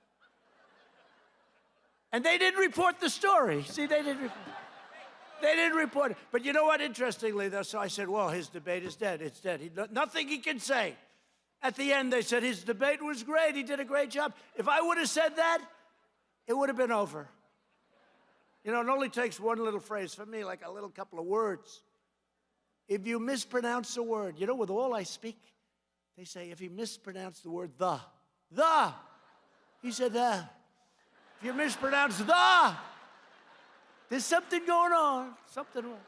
and they didn't report the story. See, they didn't report. They didn't report it. But you know what? Interestingly, though, so I said, well, his debate is dead. It's dead. He, nothing he can say. At the end, they said his debate was great. He did a great job. If I would have said that, it would have been over. You know, it only takes one little phrase for me, like a little couple of words. If you mispronounce a word, you know, with all I speak, they say if you mispronounce the word the, the, he said the. If you mispronounce the, there's something going on, something wrong.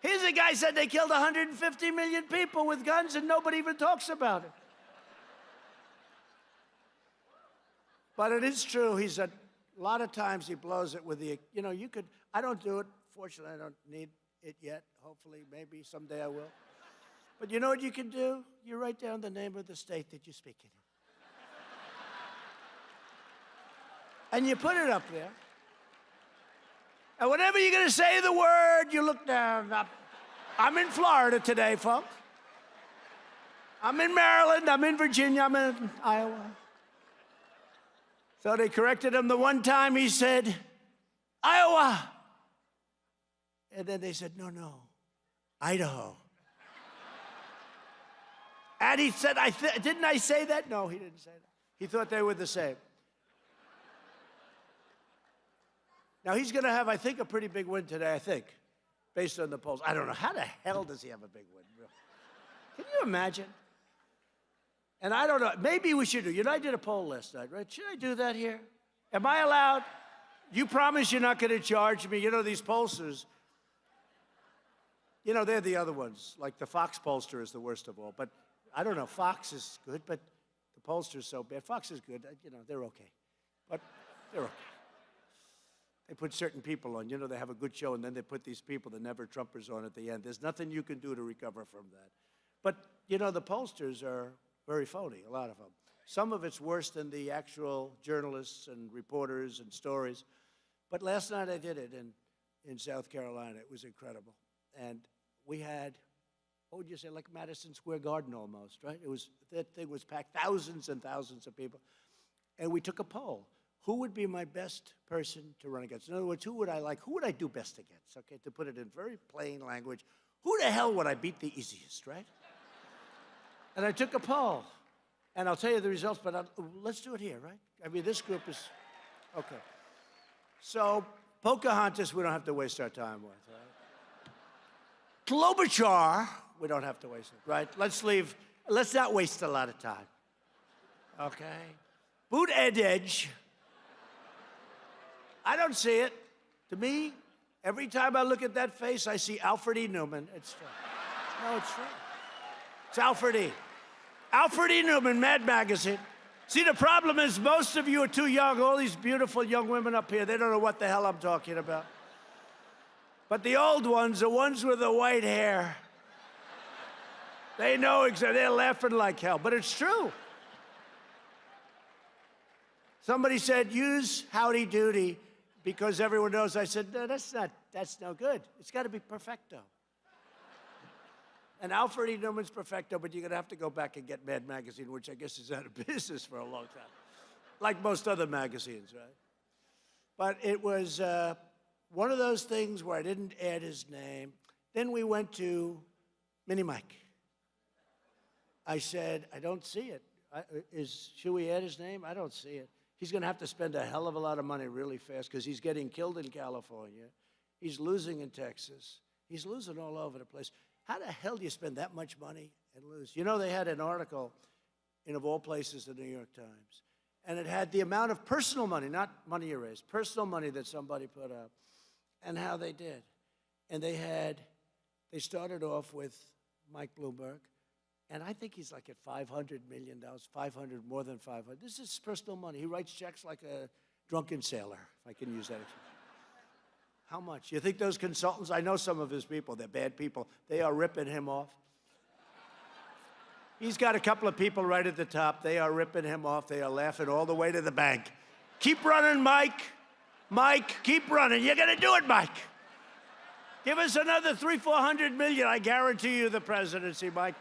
Here's a guy said they killed 150 million people with guns and nobody even talks about it. But it is true. He's a, a lot of times he blows it with the, you know, you could, I don't do it. Fortunately, I don't need it yet. Hopefully, maybe someday I will. But you know what you can do? You write down the name of the state that you're speaking in. and you put it up there. And whenever you're going to say the word, you look down. I'm in Florida today, folks. I'm in Maryland, I'm in Virginia, I'm in Iowa. So they corrected him the one time he said, Iowa. And then they said, no, no, Idaho. and he said, I didn't I say that? No, he didn't say that. He thought they were the same. Now, he's going to have, I think, a pretty big win today, I think, based on the polls. I don't know. How the hell does he have a big win? Can you imagine? And I don't know, maybe we should do, you know, I did a poll last night, right? Should I do that here? Am I allowed? You promise you're not going to charge me? You know, these pollsters, you know, they're the other ones. Like the Fox pollster is the worst of all. But I don't know, Fox is good, but the pollster's so bad. Fox is good, you know, they're okay. But they're okay. They put certain people on. You know, they have a good show, and then they put these people, the never Trumpers, on at the end. There's nothing you can do to recover from that. But, you know, the pollsters are very phony, a lot of them. Some of it's worse than the actual journalists and reporters and stories. But last night I did it in, in South Carolina. It was incredible. And we had, what would you say, like Madison Square Garden almost, right? It was, that thing was packed, thousands and thousands of people. And we took a poll. Who would be my best person to run against? In other words, who would I like? Who would I do best against? Okay, to put it in very plain language, who the hell would I beat the easiest, right? [LAUGHS] and I took a poll. And I'll tell you the results, but I'll, let's do it here, right? I mean, this group is, okay. So, Pocahontas, we don't have to waste our time with, right? Klobuchar, we don't have to waste it, right? Let's leave, let's not waste a lot of time. Okay? Buttigieg. I don't see it. To me, every time I look at that face, I see Alfred E. Neuman. It's true. No, it's true. It's Alfred E. Alfred E. Neuman, Mad Magazine. See, the problem is most of you are too young. All these beautiful young women up here, they don't know what the hell I'm talking about. But the old ones, the ones with the white hair, they know exactly. They're laughing like hell, but it's true. Somebody said, use howdy doody because everyone knows. I said, no, that's not, that's no good. It's got to be perfecto. And Alfred E. Neuman's perfecto, but you're going to have to go back and get Mad Magazine, which I guess is out of [LAUGHS] business for a long time, like most other magazines, right? But it was uh, one of those things where I didn't add his name. Then we went to Mini Mike. I said, I don't see it. I, is, should we add his name? I don't see it. He's going to have to spend a hell of a lot of money really fast because he's getting killed in California. He's losing in Texas. He's losing all over the place. How the hell do you spend that much money and lose? You know, they had an article in, of all places, the New York Times, and it had the amount of personal money, not money you raised, personal money that somebody put up, and how they did. And they had, they started off with Mike Bloomberg, and I think he's like at $500 million, 500, more than 500. This is personal money. He writes checks like a drunken sailor, if I can use that. How much? You think those consultants, I know some of his people, they're bad people, they are ripping him off. He's got a couple of people right at the top. They are ripping him off. They are laughing all the way to the bank. Keep running, Mike. Mike, keep running. You're going to do it, Mike. Give us another three, four hundred million. I guarantee you the presidency, Mike.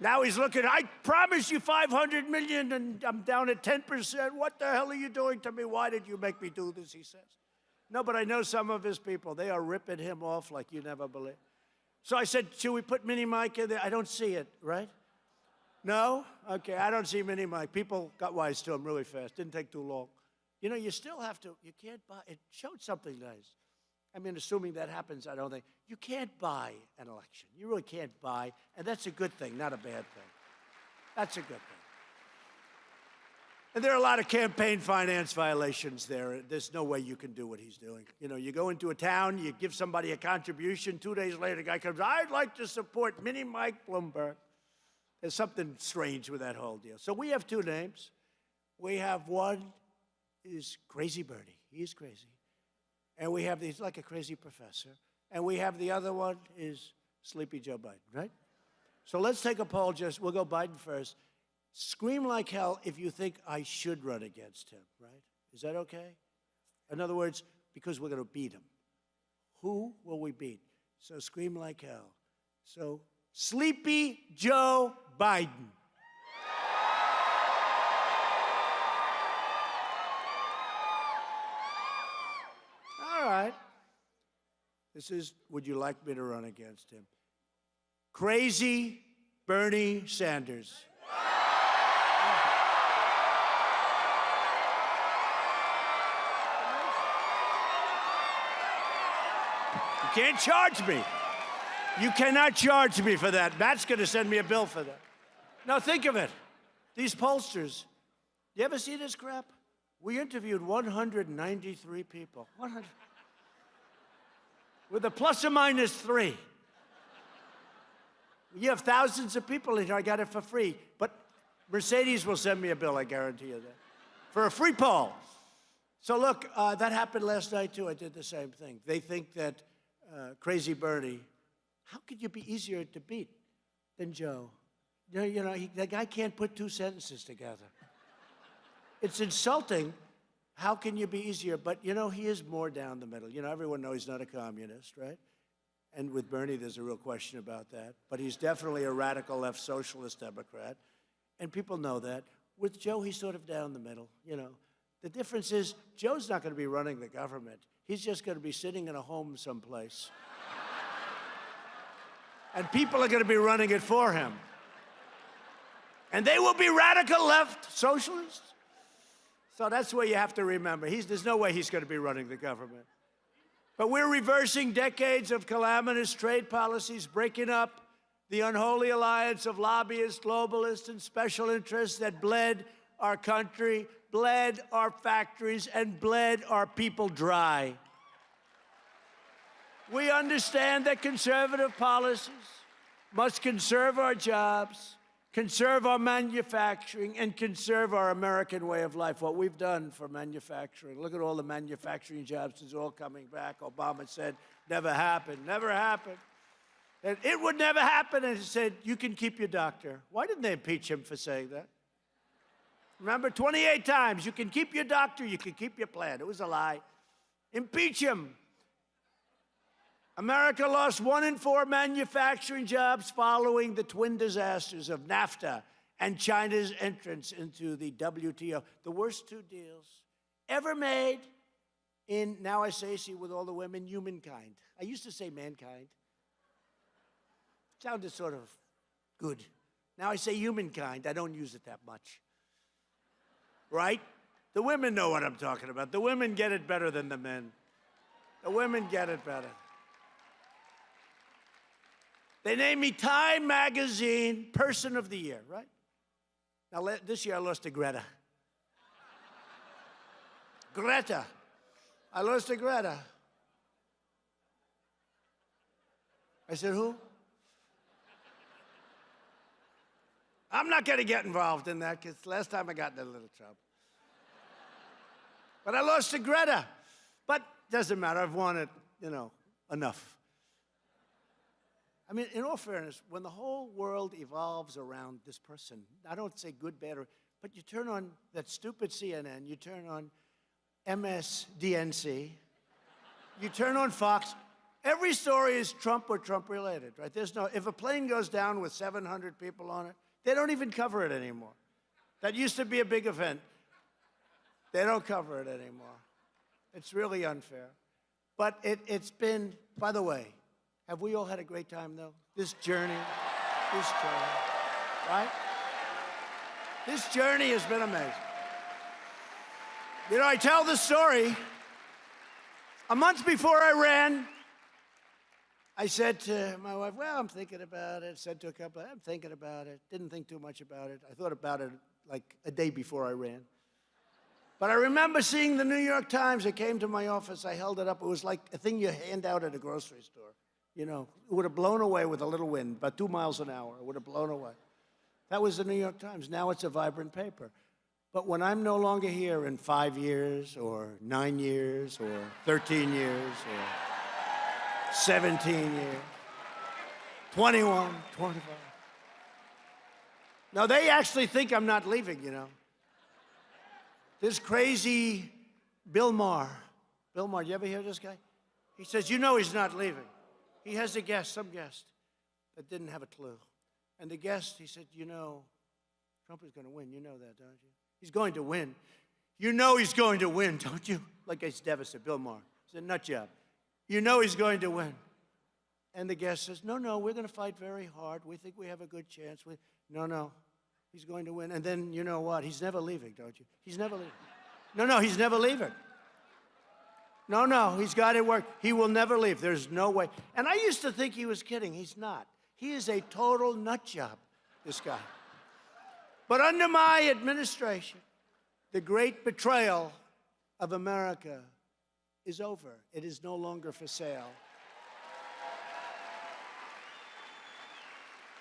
Now he's looking, I promise you 500 million and I'm down at 10%. What the hell are you doing to me? Why did you make me do this? He says. No, but I know some of his people. They are ripping him off like you never believe. So I said, should we put Mini Mike in there? I don't see it, right? No? Okay, I don't see Mini Mike. People got wise to him really fast. Didn't take too long. You know, you still have to, you can't buy, it showed something nice. I mean, assuming that happens, I don't think, you can't buy an election. You really can't buy, and that's a good thing, not a bad thing. That's a good thing. And there are a lot of campaign finance violations there. There's no way you can do what he's doing. You know, you go into a town, you give somebody a contribution, two days later, the guy comes, I'd like to support Mini Mike Bloomberg. There's something strange with that whole deal. So we have two names. We have one is Crazy Bernie. He is crazy. And we have, he's like a crazy professor. And we have the other one is Sleepy Joe Biden, right? So let's take a poll just, we'll go Biden first. Scream like hell if you think I should run against him, right? Is that okay? In other words, because we're going to beat him. Who will we beat? So scream like hell. So Sleepy Joe Biden. This is, would you like me to run against him? Crazy Bernie Sanders. You can't charge me. You cannot charge me for that. Matt's going to send me a bill for that. Now think of it. These pollsters, you ever see this crap? We interviewed 193 people. 100. With a plus or minus three. You have thousands of people in here. I got it for free. But Mercedes will send me a bill, I guarantee you that. For a free poll. So look, uh, that happened last night too. I did the same thing. They think that uh, Crazy Bernie, how could you be easier to beat than Joe? You know, you know he, the guy can't put two sentences together. It's insulting. How can you be easier? But you know, he is more down the middle. You know, everyone knows he's not a communist, right? And with Bernie, there's a real question about that. But he's definitely a radical left socialist Democrat. And people know that. With Joe, he's sort of down the middle, you know. The difference is Joe's not going to be running the government. He's just going to be sitting in a home someplace. [LAUGHS] and people are going to be running it for him. And they will be radical left socialists. So that's what you have to remember. He's, there's no way he's going to be running the government. But we're reversing decades of calamitous trade policies, breaking up the unholy alliance of lobbyists, globalists, and special interests that bled our country, bled our factories, and bled our people dry. We understand that conservative policies must conserve our jobs, conserve our manufacturing, and conserve our American way of life. What we've done for manufacturing. Look at all the manufacturing jobs. It's all coming back. Obama said, never happened, never happened. And it would never happen. And he said, you can keep your doctor. Why didn't they impeach him for saying that? Remember, 28 times, you can keep your doctor, you can keep your plan. It was a lie. Impeach him. America lost one in four manufacturing jobs following the twin disasters of NAFTA and China's entrance into the WTO. The worst two deals ever made in, now I say, see, with all the women, humankind. I used to say mankind. Sounded sort of good. Now I say humankind. I don't use it that much. Right? The women know what I'm talking about. The women get it better than the men. The women get it better. They named me Time Magazine Person of the Year, right? Now, this year I lost to Greta. Greta. I lost to Greta. I said, who? I'm not going to get involved in that because last time I got in a little trouble. But I lost to Greta. But doesn't matter. I've won it, you know, enough. I mean, in all fairness, when the whole world evolves around this person, I don't say good, bad, or, but you turn on that stupid CNN, you turn on MSDNC, you turn on Fox, every story is Trump or Trump related, right? There's no, if a plane goes down with 700 people on it, they don't even cover it anymore. That used to be a big event. They don't cover it anymore. It's really unfair. But it, it's been, by the way, have we all had a great time, though? This journey, this journey, right? This journey has been amazing. You know, I tell the story. A month before I ran, I said to my wife, well, I'm thinking about it. Said to a couple, I'm thinking about it. Didn't think too much about it. I thought about it like a day before I ran. But I remember seeing the New York Times. It came to my office. I held it up. It was like a thing you hand out at a grocery store. You know, it would have blown away with a little wind, about two miles an hour. It would have blown away. That was the New York Times. Now it's a vibrant paper. But when I'm no longer here in five years or nine years or 13 years or 17 years, 21, 25. Now they actually think I'm not leaving, you know. This crazy Bill Maher. Bill Maher, you ever hear this guy? He says, you know he's not leaving. He has a guest, some guest, that didn't have a clue. And the guest, he said, You know, Trump is going to win. You know that, don't you? He's going to win. You know he's going to win, don't you? Like it's devastated. Bill Maher. It's a nut job. You know he's going to win. And the guest says, No, no, we're going to fight very hard. We think we have a good chance. We, no, no, he's going to win. And then you know what? He's never leaving, don't you? He's never leaving. No, no, he's never leaving. No, no, he's got it work. He will never leave. There's no way. And I used to think he was kidding. He's not. He is a total nut job, this guy. But under my administration, the great betrayal of America is over. It is no longer for sale.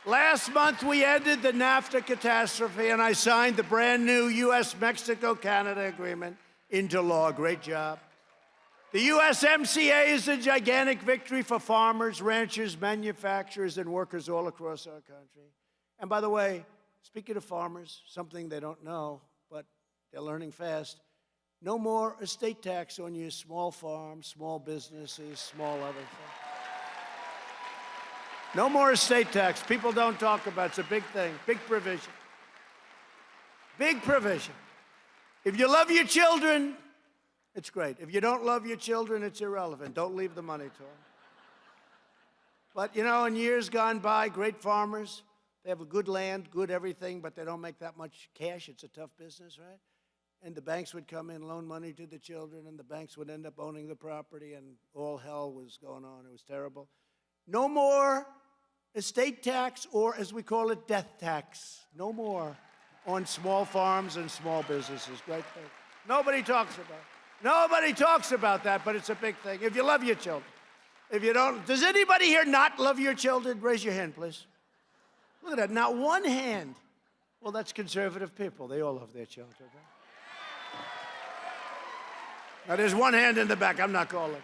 Last month, we ended the NAFTA catastrophe, and I signed the brand new U.S. Mexico Canada agreement into law. Great job. The USMCA is a gigantic victory for farmers, ranchers, manufacturers, and workers all across our country. And by the way, speaking of farmers, something they don't know, but they're learning fast no more estate tax on your small farms, small businesses, small other things. No more estate tax. People don't talk about it. It's a big thing, big provision. Big provision. If you love your children, it's great. If you don't love your children, it's irrelevant. Don't leave the money to them. But you know, in years gone by, great farmers, they have a good land, good everything, but they don't make that much cash. It's a tough business, right? And the banks would come in, loan money to the children, and the banks would end up owning the property, and all hell was going on. It was terrible. No more estate tax, or as we call it, death tax. No more on small farms and small businesses. Great thing. Nobody talks about it. Nobody talks about that, but it's a big thing. If you love your children. If you don't, does anybody here not love your children? Raise your hand, please. Look at that, not one hand. Well, that's conservative people. They all love their children. Right? Now, there's one hand in the back. I'm not calling.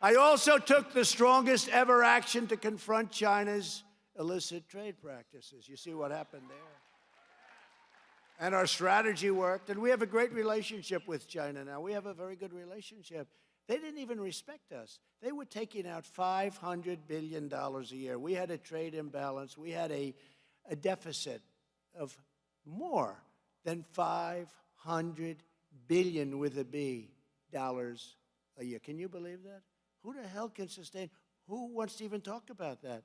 I also took the strongest ever action to confront China's illicit trade practices. You see what happened there. And our strategy worked, and we have a great relationship with China now. We have a very good relationship. They didn't even respect us. They were taking out $500 billion a year. We had a trade imbalance. We had a, a deficit of more than 500 billion with a B dollars a year. Can you believe that? Who the hell can sustain? Who wants to even talk about that?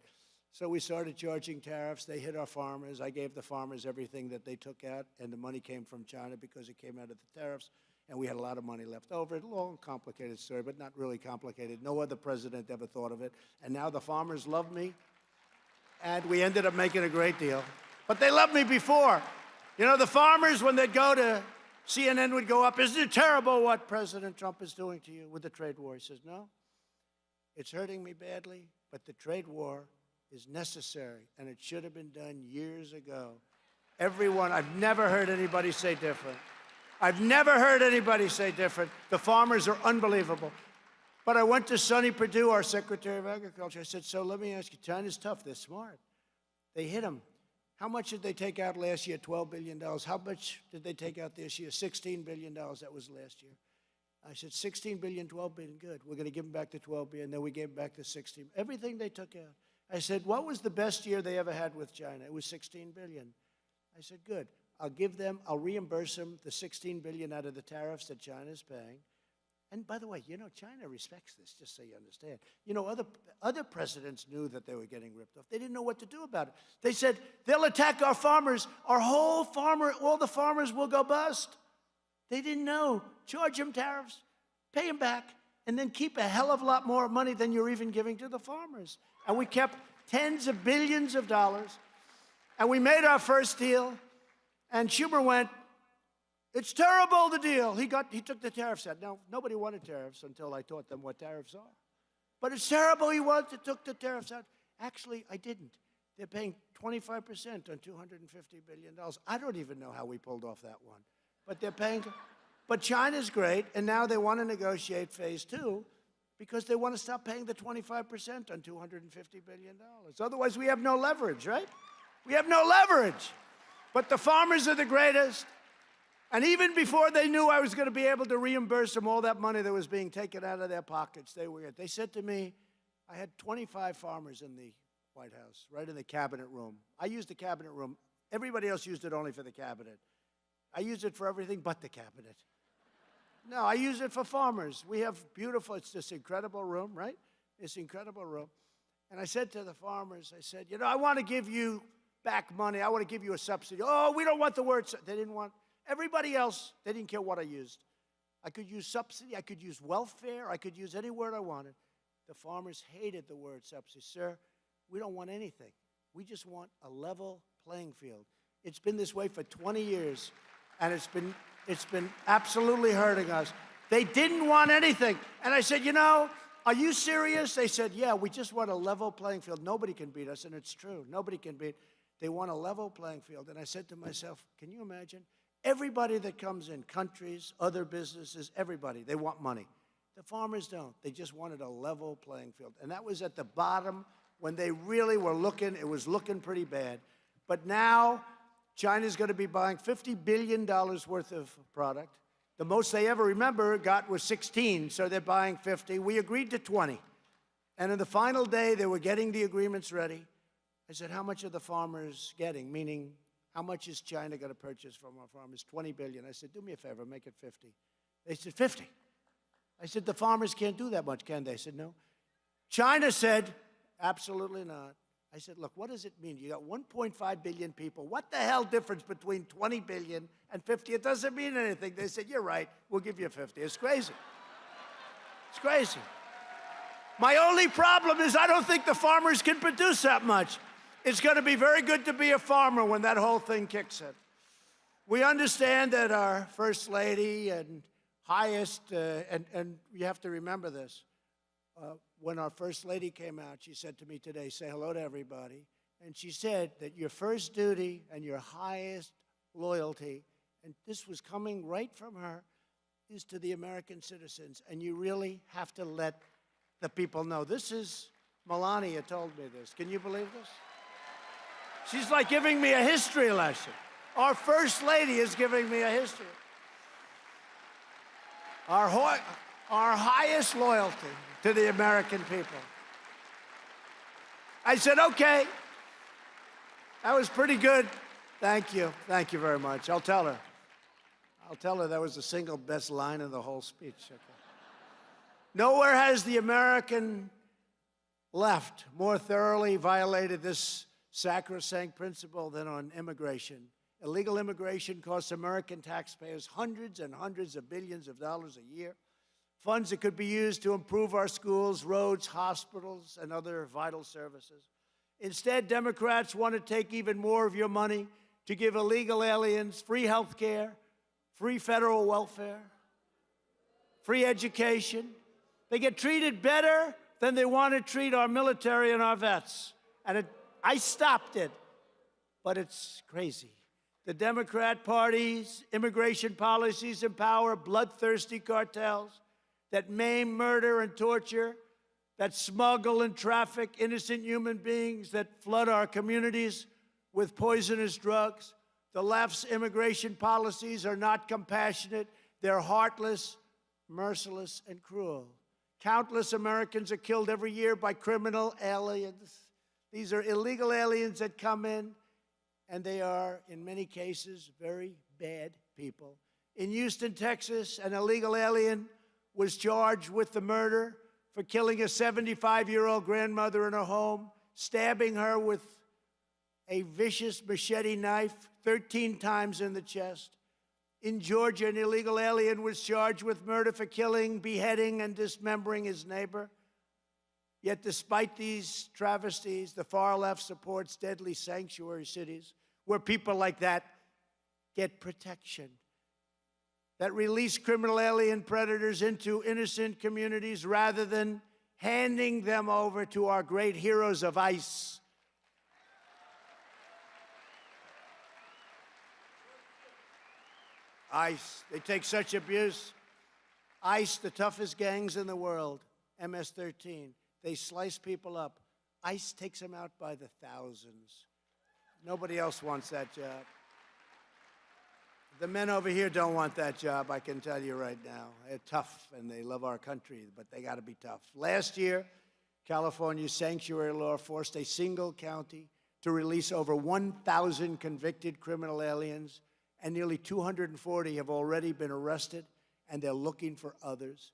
So we started charging tariffs. They hit our farmers. I gave the farmers everything that they took out, and the money came from China because it came out of the tariffs, and we had a lot of money left over. Long, complicated story, but not really complicated. No other president ever thought of it. And now the farmers love me, and we ended up making a great deal. But they loved me before. You know, the farmers, when they'd go to CNN, would go up, Isn't it terrible what President Trump is doing to you with the trade war? He says, No. It's hurting me badly, but the trade war is necessary, and it should have been done years ago. Everyone, I've never heard anybody say different. I've never heard anybody say different. The farmers are unbelievable. But I went to Sonny Perdue, our Secretary of Agriculture. I said, so let me ask you, China's tough, they're smart. They hit them. How much did they take out last year? $12 billion. How much did they take out this year? $16 billion. That was last year. I said, 16 billion, 12 billion, good. We're going to give them back the 12 billion. Then we gave back the 16. Everything they took out. I said, what was the best year they ever had with China? It was 16 billion. I said, good. I'll give them, I'll reimburse them the 16 billion out of the tariffs that China's paying. And by the way, you know, China respects this, just so you understand. You know, other, other presidents knew that they were getting ripped off. They didn't know what to do about it. They said, they'll attack our farmers. Our whole farmer, all the farmers will go bust. They didn't know. Charge them tariffs, pay them back, and then keep a hell of a lot more money than you're even giving to the farmers. And we kept tens of billions of dollars. And we made our first deal. And Schumer went, it's terrible, the deal. He, got, he took the tariffs out. Now, nobody wanted tariffs until I taught them what tariffs are. But it's terrible he wanted, to took the tariffs out. Actually, I didn't. They're paying 25% on $250 billion. I don't even know how we pulled off that one but they're paying. But China's great, and now they want to negotiate phase two because they want to stop paying the 25% on $250 billion. Otherwise, we have no leverage, right? We have no leverage. But the farmers are the greatest. And even before they knew I was going to be able to reimburse them all that money that was being taken out of their pockets, they were. They said to me, I had 25 farmers in the White House, right in the cabinet room. I used the cabinet room. Everybody else used it only for the cabinet. I used it for everything but the cabinet. No, I use it for farmers. We have beautiful, it's this incredible room, right? This incredible room. And I said to the farmers, I said, you know, I want to give you back money. I want to give you a subsidy. Oh, we don't want the word. They didn't want, everybody else, they didn't care what I used. I could use subsidy, I could use welfare, I could use any word I wanted. The farmers hated the word subsidy. Sir, we don't want anything. We just want a level playing field. It's been this way for 20 years, and it's been, it's been absolutely hurting us. They didn't want anything. And I said, you know, are you serious? They said, yeah, we just want a level playing field. Nobody can beat us, and it's true. Nobody can beat. They want a level playing field. And I said to myself, can you imagine? Everybody that comes in, countries, other businesses, everybody, they want money. The farmers don't. They just wanted a level playing field. And that was at the bottom when they really were looking, it was looking pretty bad. But now, China's going to be buying $50 billion worth of product. The most they ever remember got was 16, so they're buying 50. We agreed to 20. And in the final day, they were getting the agreements ready. I said, how much are the farmers getting? Meaning, how much is China going to purchase from our farmers? 20 billion. I said, do me a favor, make it 50. They said, 50. I said, the farmers can't do that much, can they? I said, no. China said, absolutely not. I said, look, what does it mean? You got 1.5 billion people. What the hell difference between 20 billion and 50? It doesn't mean anything. They said, you're right, we'll give you 50. It's crazy. It's crazy. My only problem is I don't think the farmers can produce that much. It's going to be very good to be a farmer when that whole thing kicks in. We understand that our First Lady and highest, uh, and, and you have to remember this, uh, when our First Lady came out, she said to me today, say hello to everybody. And she said that your first duty and your highest loyalty, and this was coming right from her, is to the American citizens. And you really have to let the people know. This is, Melania told me this. Can you believe this? She's like giving me a history lesson. Our First Lady is giving me a history. Our, our highest loyalty to the American people. I said, okay. That was pretty good. Thank you. Thank you very much. I'll tell her. I'll tell her that was the single best line in the whole speech. Okay. Nowhere has the American left more thoroughly violated this sacrosanct principle than on immigration. Illegal immigration costs American taxpayers hundreds and hundreds of billions of dollars a year funds that could be used to improve our schools, roads, hospitals, and other vital services. Instead, Democrats want to take even more of your money to give illegal aliens free health care, free federal welfare, free education. They get treated better than they want to treat our military and our vets. And it, I stopped it, but it's crazy. The Democrat Party's immigration policies empower bloodthirsty cartels that maim, murder, and torture, that smuggle and traffic innocent human beings, that flood our communities with poisonous drugs. The left's immigration policies are not compassionate. They're heartless, merciless, and cruel. Countless Americans are killed every year by criminal aliens. These are illegal aliens that come in, and they are, in many cases, very bad people. In Houston, Texas, an illegal alien was charged with the murder for killing a 75-year-old grandmother in her home, stabbing her with a vicious machete knife 13 times in the chest. In Georgia, an illegal alien was charged with murder for killing, beheading, and dismembering his neighbor. Yet despite these travesties, the far left supports deadly sanctuary cities where people like that get protection that release criminal alien predators into innocent communities rather than handing them over to our great heroes of ICE. ICE, they take such abuse. ICE, the toughest gangs in the world, MS-13, they slice people up. ICE takes them out by the thousands. Nobody else wants that job. The men over here don't want that job, I can tell you right now. They're tough and they love our country, but they got to be tough. Last year, California's sanctuary law forced a single county to release over 1,000 convicted criminal aliens, and nearly 240 have already been arrested, and they're looking for others.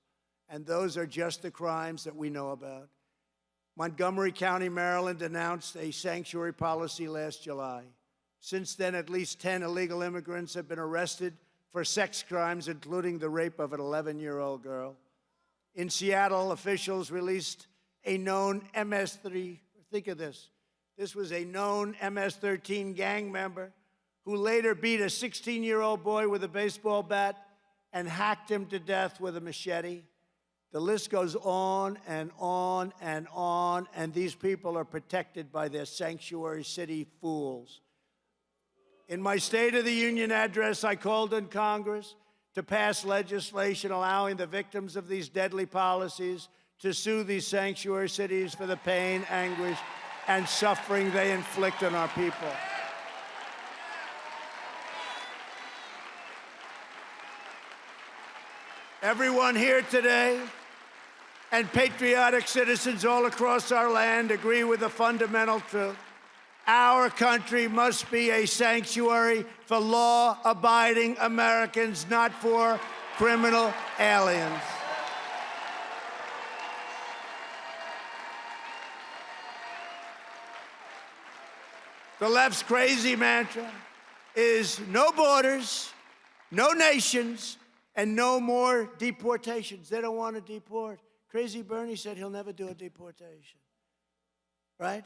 And those are just the crimes that we know about. Montgomery County, Maryland announced a sanctuary policy last July. Since then, at least 10 illegal immigrants have been arrested for sex crimes, including the rape of an 11-year-old girl. In Seattle, officials released a known MS-3, think of this, This was a known MS 13 gang member who later beat a 16 year old boy with a baseball bat and hacked him to death with a machete. The list goes on and on and on, and these people are protected by their sanctuary city fools. In my State of the Union address, I called on Congress to pass legislation allowing the victims of these deadly policies to sue these sanctuary cities for the pain, anguish, and suffering they inflict on our people. Everyone here today and patriotic citizens all across our land agree with the fundamental truth. Our country must be a sanctuary for law abiding Americans, not for criminal aliens. The left's crazy mantra is no borders, no nations, and no more deportations. They don't want to deport. Crazy Bernie said he'll never do a deportation. Right?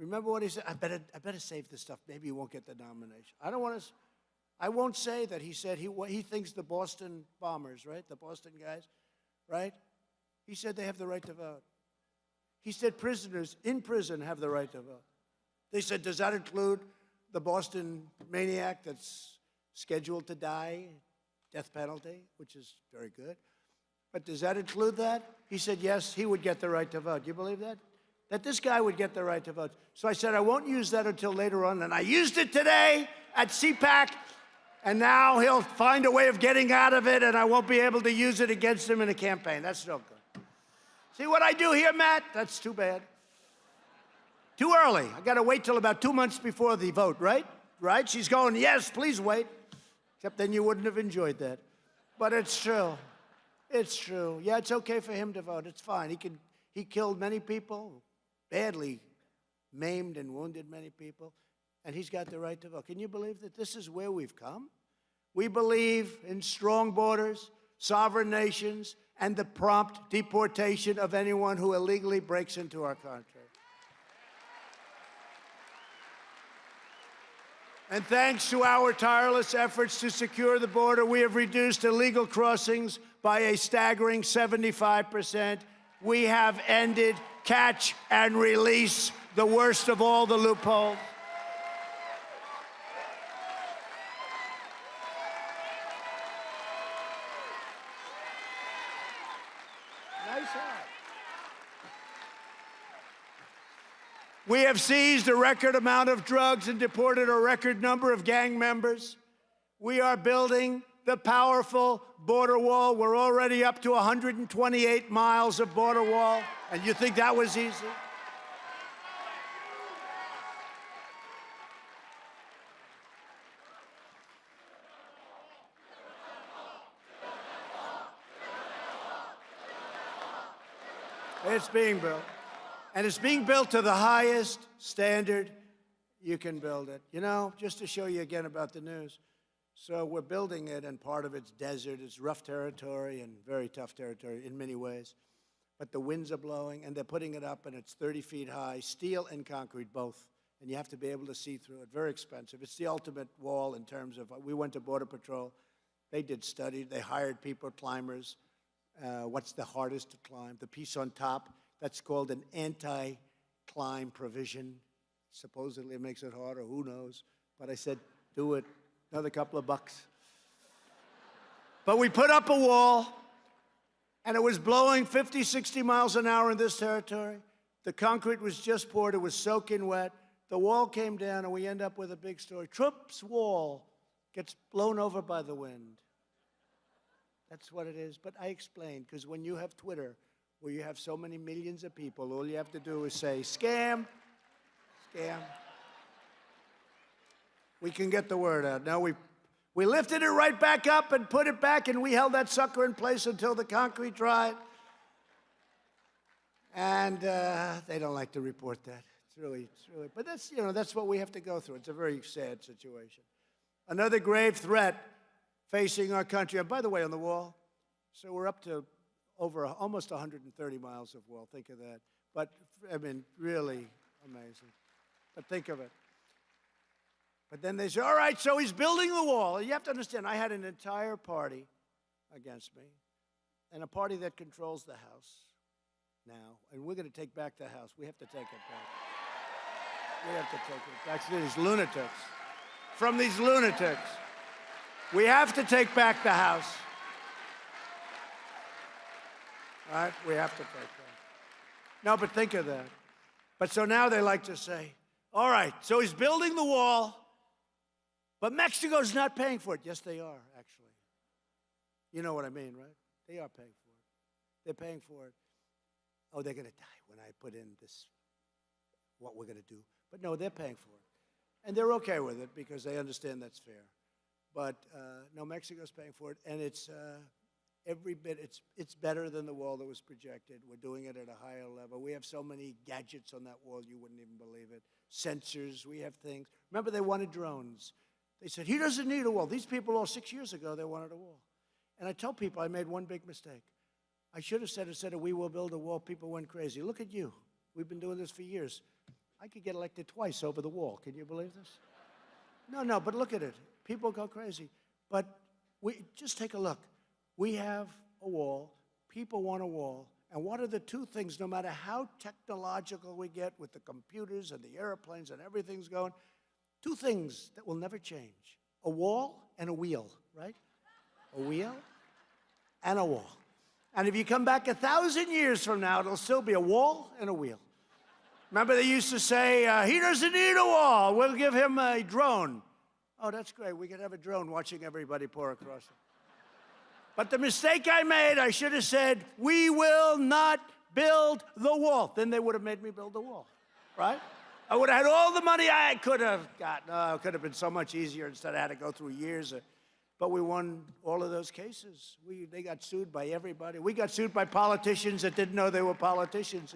Remember what he said? I better, I better save this stuff. Maybe he won't get the nomination. I don't want to. I won't say that he said he, he thinks the Boston bombers, right? The Boston guys, right? He said they have the right to vote. He said prisoners in prison have the right to vote. They said, does that include the Boston maniac that's scheduled to die, death penalty, which is very good. But does that include that? He said, yes, he would get the right to vote. Do You believe that? That this guy would get the right to vote. So I said, I won't use that until later on. And I used it today at CPAC. And now he'll find a way of getting out of it, and I won't be able to use it against him in a campaign. That's no good. See what I do here, Matt? That's too bad. Too early. I got to wait till about two months before the vote, right? Right? She's going, yes, please wait. Except then you wouldn't have enjoyed that. But it's true. It's true. Yeah, it's okay for him to vote. It's fine. He can. He killed many people, badly maimed and wounded many people, and he's got the right to vote. Can you believe that this is where we've come? We believe in strong borders, sovereign nations, and the prompt deportation of anyone who illegally breaks into our country. And thanks to our tireless efforts to secure the border, we have reduced illegal crossings by a staggering 75%. We have ended catch and release, the worst of all the loopholes. We have seized a record amount of drugs and deported a record number of gang members. We are building the powerful border wall. We're already up to 128 miles of border wall. And you think that was easy? It's being built. And it's being built to the highest standard you can build it. You know, just to show you again about the news. So we're building it, and part of it's desert. It's rough territory and very tough territory in many ways. But the winds are blowing, and they're putting it up, and it's 30 feet high, steel and concrete both. And you have to be able to see through it. Very expensive. It's the ultimate wall in terms of, we went to Border Patrol. They did studies. They hired people, climbers. Uh, what's the hardest to climb? The piece on top, that's called an anti-climb provision. Supposedly it makes it harder, who knows? But I said, do it, another couple of bucks. but we put up a wall, and it was blowing 50, 60 miles an hour in this territory. The concrete was just poured, it was soaking wet. The wall came down, and we end up with a big story. Trump's wall gets blown over by the wind. That's what it is. But I explained, because when you have Twitter, where you have so many millions of people, all you have to do is say, scam, scam. We can get the word out. Now we, we lifted it right back up and put it back, and we held that sucker in place until the concrete dried. And uh, they don't like to report that. It's really, it's really, but that's, you know, that's what we have to go through. It's a very sad situation. Another grave threat facing our country. And by the way, on the wall, so we're up to over almost 130 miles of wall. Think of that. But, I mean, really amazing. But think of it. But then they say, all right, so he's building the wall. You have to understand, I had an entire party against me and a party that controls the House now. And we're going to take back the House. We have to take it back. We have to take it back to these lunatics. From these lunatics. We have to take back the House. All right? We have to take that. No, but think of that. But so now they like to say, all right, so he's building the wall, but Mexico's not paying for it. Yes, they are, actually. You know what I mean, right? They are paying for it. They're paying for it. Oh, they're going to die when I put in this, what we're going to do. But no, they're paying for it. And they're okay with it because they understand that's fair. But uh, no, Mexico's paying for it, and it's uh, every bit, it's, it's better than the wall that was projected. We're doing it at a higher level. We have so many gadgets on that wall, you wouldn't even believe it. Sensors, we have things. Remember, they wanted drones. They said, he doesn't need a wall. These people all six years ago, they wanted a wall. And I tell people I made one big mistake. I should have said, instead of we will build a wall, people went crazy. Look at you. We've been doing this for years. I could get elected twice over the wall. Can you believe this? No, no, but look at it. People go crazy. But we just take a look. We have a wall. People want a wall. And what are the two things, no matter how technological we get with the computers and the airplanes and everything's going, two things that will never change a wall and a wheel, right? A wheel and a wall. And if you come back a thousand years from now, it'll still be a wall and a wheel. Remember, they used to say, uh, he doesn't need a wall, we'll give him a drone. Oh, that's great. We could have a drone watching everybody pour across it. But the mistake I made, I should have said, we will not build the wall. Then they would have made me build the wall, right? I would have had all the money I could have gotten. Oh, it could have been so much easier instead I had to go through years. Of, but we won all of those cases. We, they got sued by everybody. We got sued by politicians that didn't know they were politicians.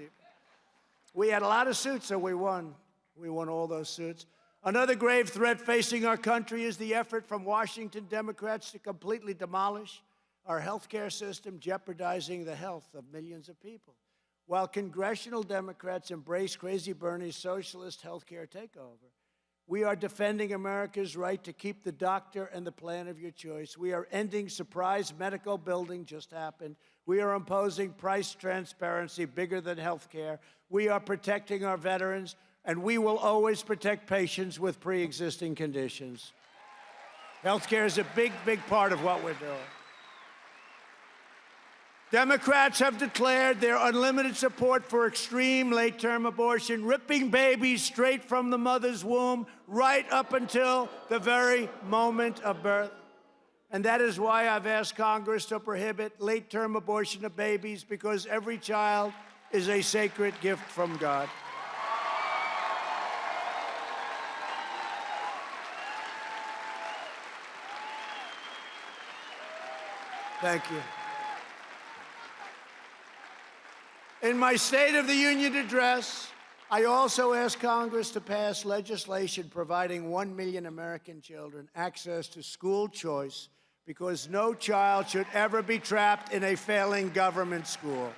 We had a lot of suits, so we won. We won all those suits. Another grave threat facing our country is the effort from Washington Democrats to completely demolish our healthcare system, jeopardizing the health of millions of people. While congressional Democrats embrace Crazy Bernie's socialist healthcare takeover, we are defending America's right to keep the doctor and the plan of your choice. We are ending surprise medical building, just happened. We are imposing price transparency bigger than health care. We are protecting our veterans, and we will always protect patients with pre-existing conditions. Health care is a big, big part of what we're doing. Democrats have declared their unlimited support for extreme late term abortion, ripping babies straight from the mother's womb right up until the very moment of birth. And that is why I've asked Congress to prohibit late term abortion of babies because every child is a sacred gift from God. Thank you. In my State of the Union address, I also asked Congress to pass legislation providing 1 million American children access to school choice because no child should ever be trapped in a failing government school.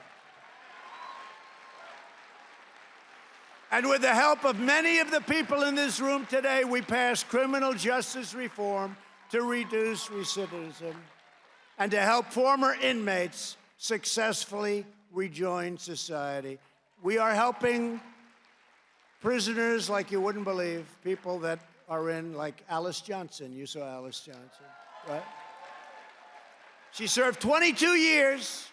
And with the help of many of the people in this room today, we passed criminal justice reform to reduce recidivism and to help former inmates successfully rejoin society. We are helping prisoners like you wouldn't believe, people that are in, like Alice Johnson. You saw Alice Johnson, right? She served 22 years,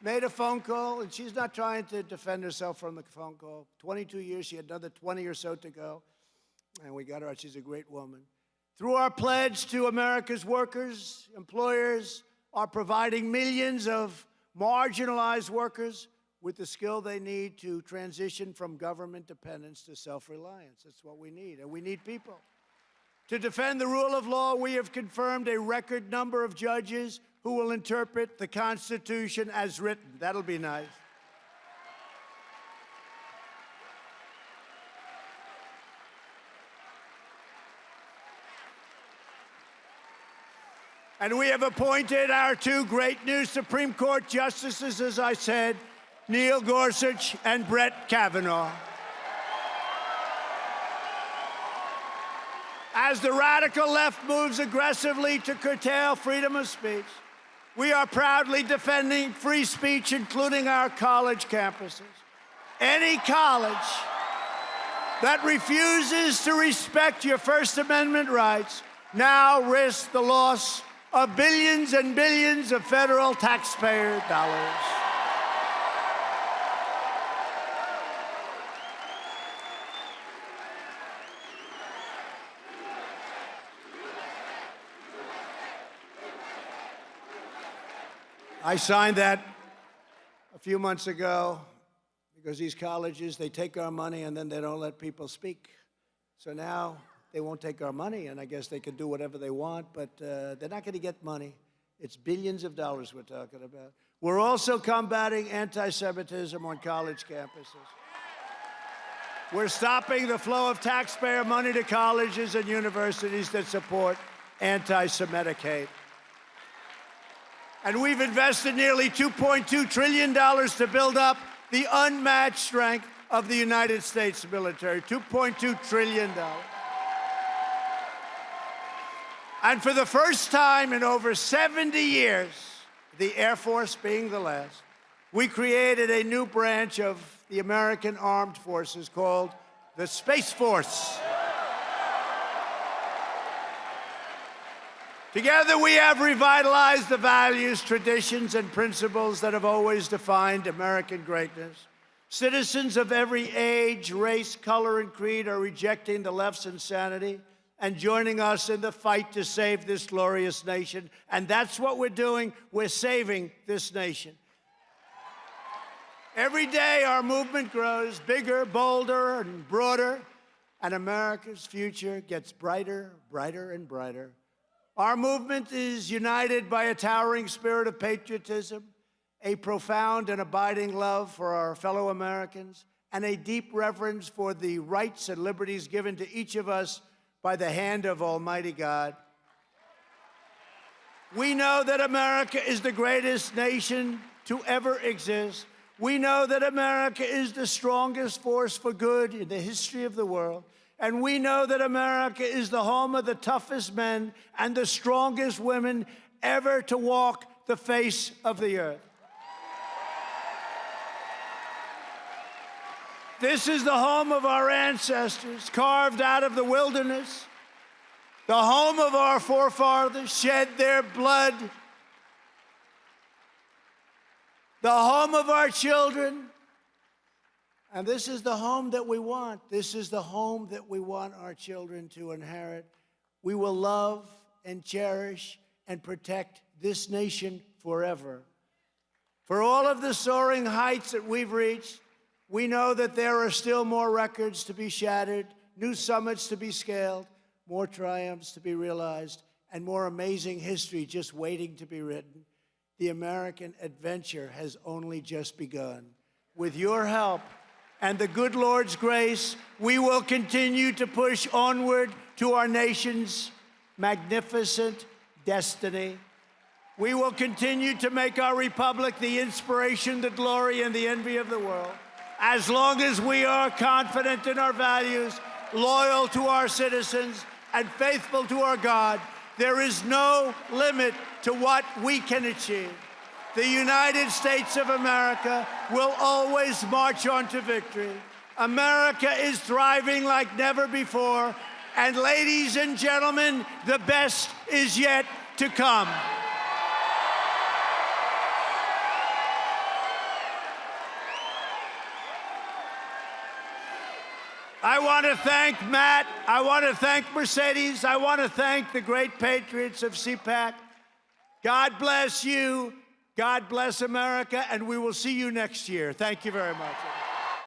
made a phone call, and she's not trying to defend herself from the phone call. 22 years, she had another 20 or so to go, and we got her out. She's a great woman. Through our pledge to America's workers, employers are providing millions of marginalized workers with the skill they need to transition from government dependence to self-reliance. That's what we need, and we need people. To defend the rule of law, we have confirmed a record number of judges who will interpret the Constitution as written. That'll be nice. And we have appointed our two great new Supreme Court justices, as I said, Neil Gorsuch and Brett Kavanaugh. As the radical left moves aggressively to curtail freedom of speech, we are proudly defending free speech, including our college campuses. Any college that refuses to respect your First Amendment rights now risks the loss of billions and billions of federal taxpayer dollars. I signed that a few months ago because these colleges, they take our money and then they don't let people speak. So now they won't take our money, and I guess they can do whatever they want, but uh, they're not going to get money. It's billions of dollars we're talking about. We're also combating anti-Semitism on college campuses. We're stopping the flow of taxpayer money to colleges and universities that support anti-Semitic hate. And we've invested nearly $2.2 trillion to build up the unmatched strength of the United States military. $2.2 trillion. And for the first time in over 70 years, the Air Force being the last, we created a new branch of the American Armed Forces called the Space Force. Together, we have revitalized the values, traditions, and principles that have always defined American greatness. Citizens of every age, race, color, and creed are rejecting the left's insanity and joining us in the fight to save this glorious nation. And that's what we're doing. We're saving this nation. Every day, our movement grows bigger, bolder, and broader, and America's future gets brighter, brighter, and brighter. Our movement is united by a towering spirit of patriotism, a profound and abiding love for our fellow Americans, and a deep reverence for the rights and liberties given to each of us by the hand of Almighty God. We know that America is the greatest nation to ever exist. We know that America is the strongest force for good in the history of the world. And we know that America is the home of the toughest men and the strongest women ever to walk the face of the earth. This is the home of our ancestors, carved out of the wilderness, the home of our forefathers, shed their blood, the home of our children, and this is the home that we want. This is the home that we want our children to inherit. We will love and cherish and protect this nation forever. For all of the soaring heights that we've reached, we know that there are still more records to be shattered, new summits to be scaled, more triumphs to be realized, and more amazing history just waiting to be written. The American adventure has only just begun. With your help, and the good Lord's grace, we will continue to push onward to our nation's magnificent destiny. We will continue to make our republic the inspiration, the glory, and the envy of the world. As long as we are confident in our values, loyal to our citizens, and faithful to our God, there is no limit to what we can achieve the United States of America will always march on to victory. America is thriving like never before. And ladies and gentlemen, the best is yet to come. I want to thank Matt. I want to thank Mercedes. I want to thank the great patriots of CPAC. God bless you. God bless America, and we will see you next year. Thank you very much.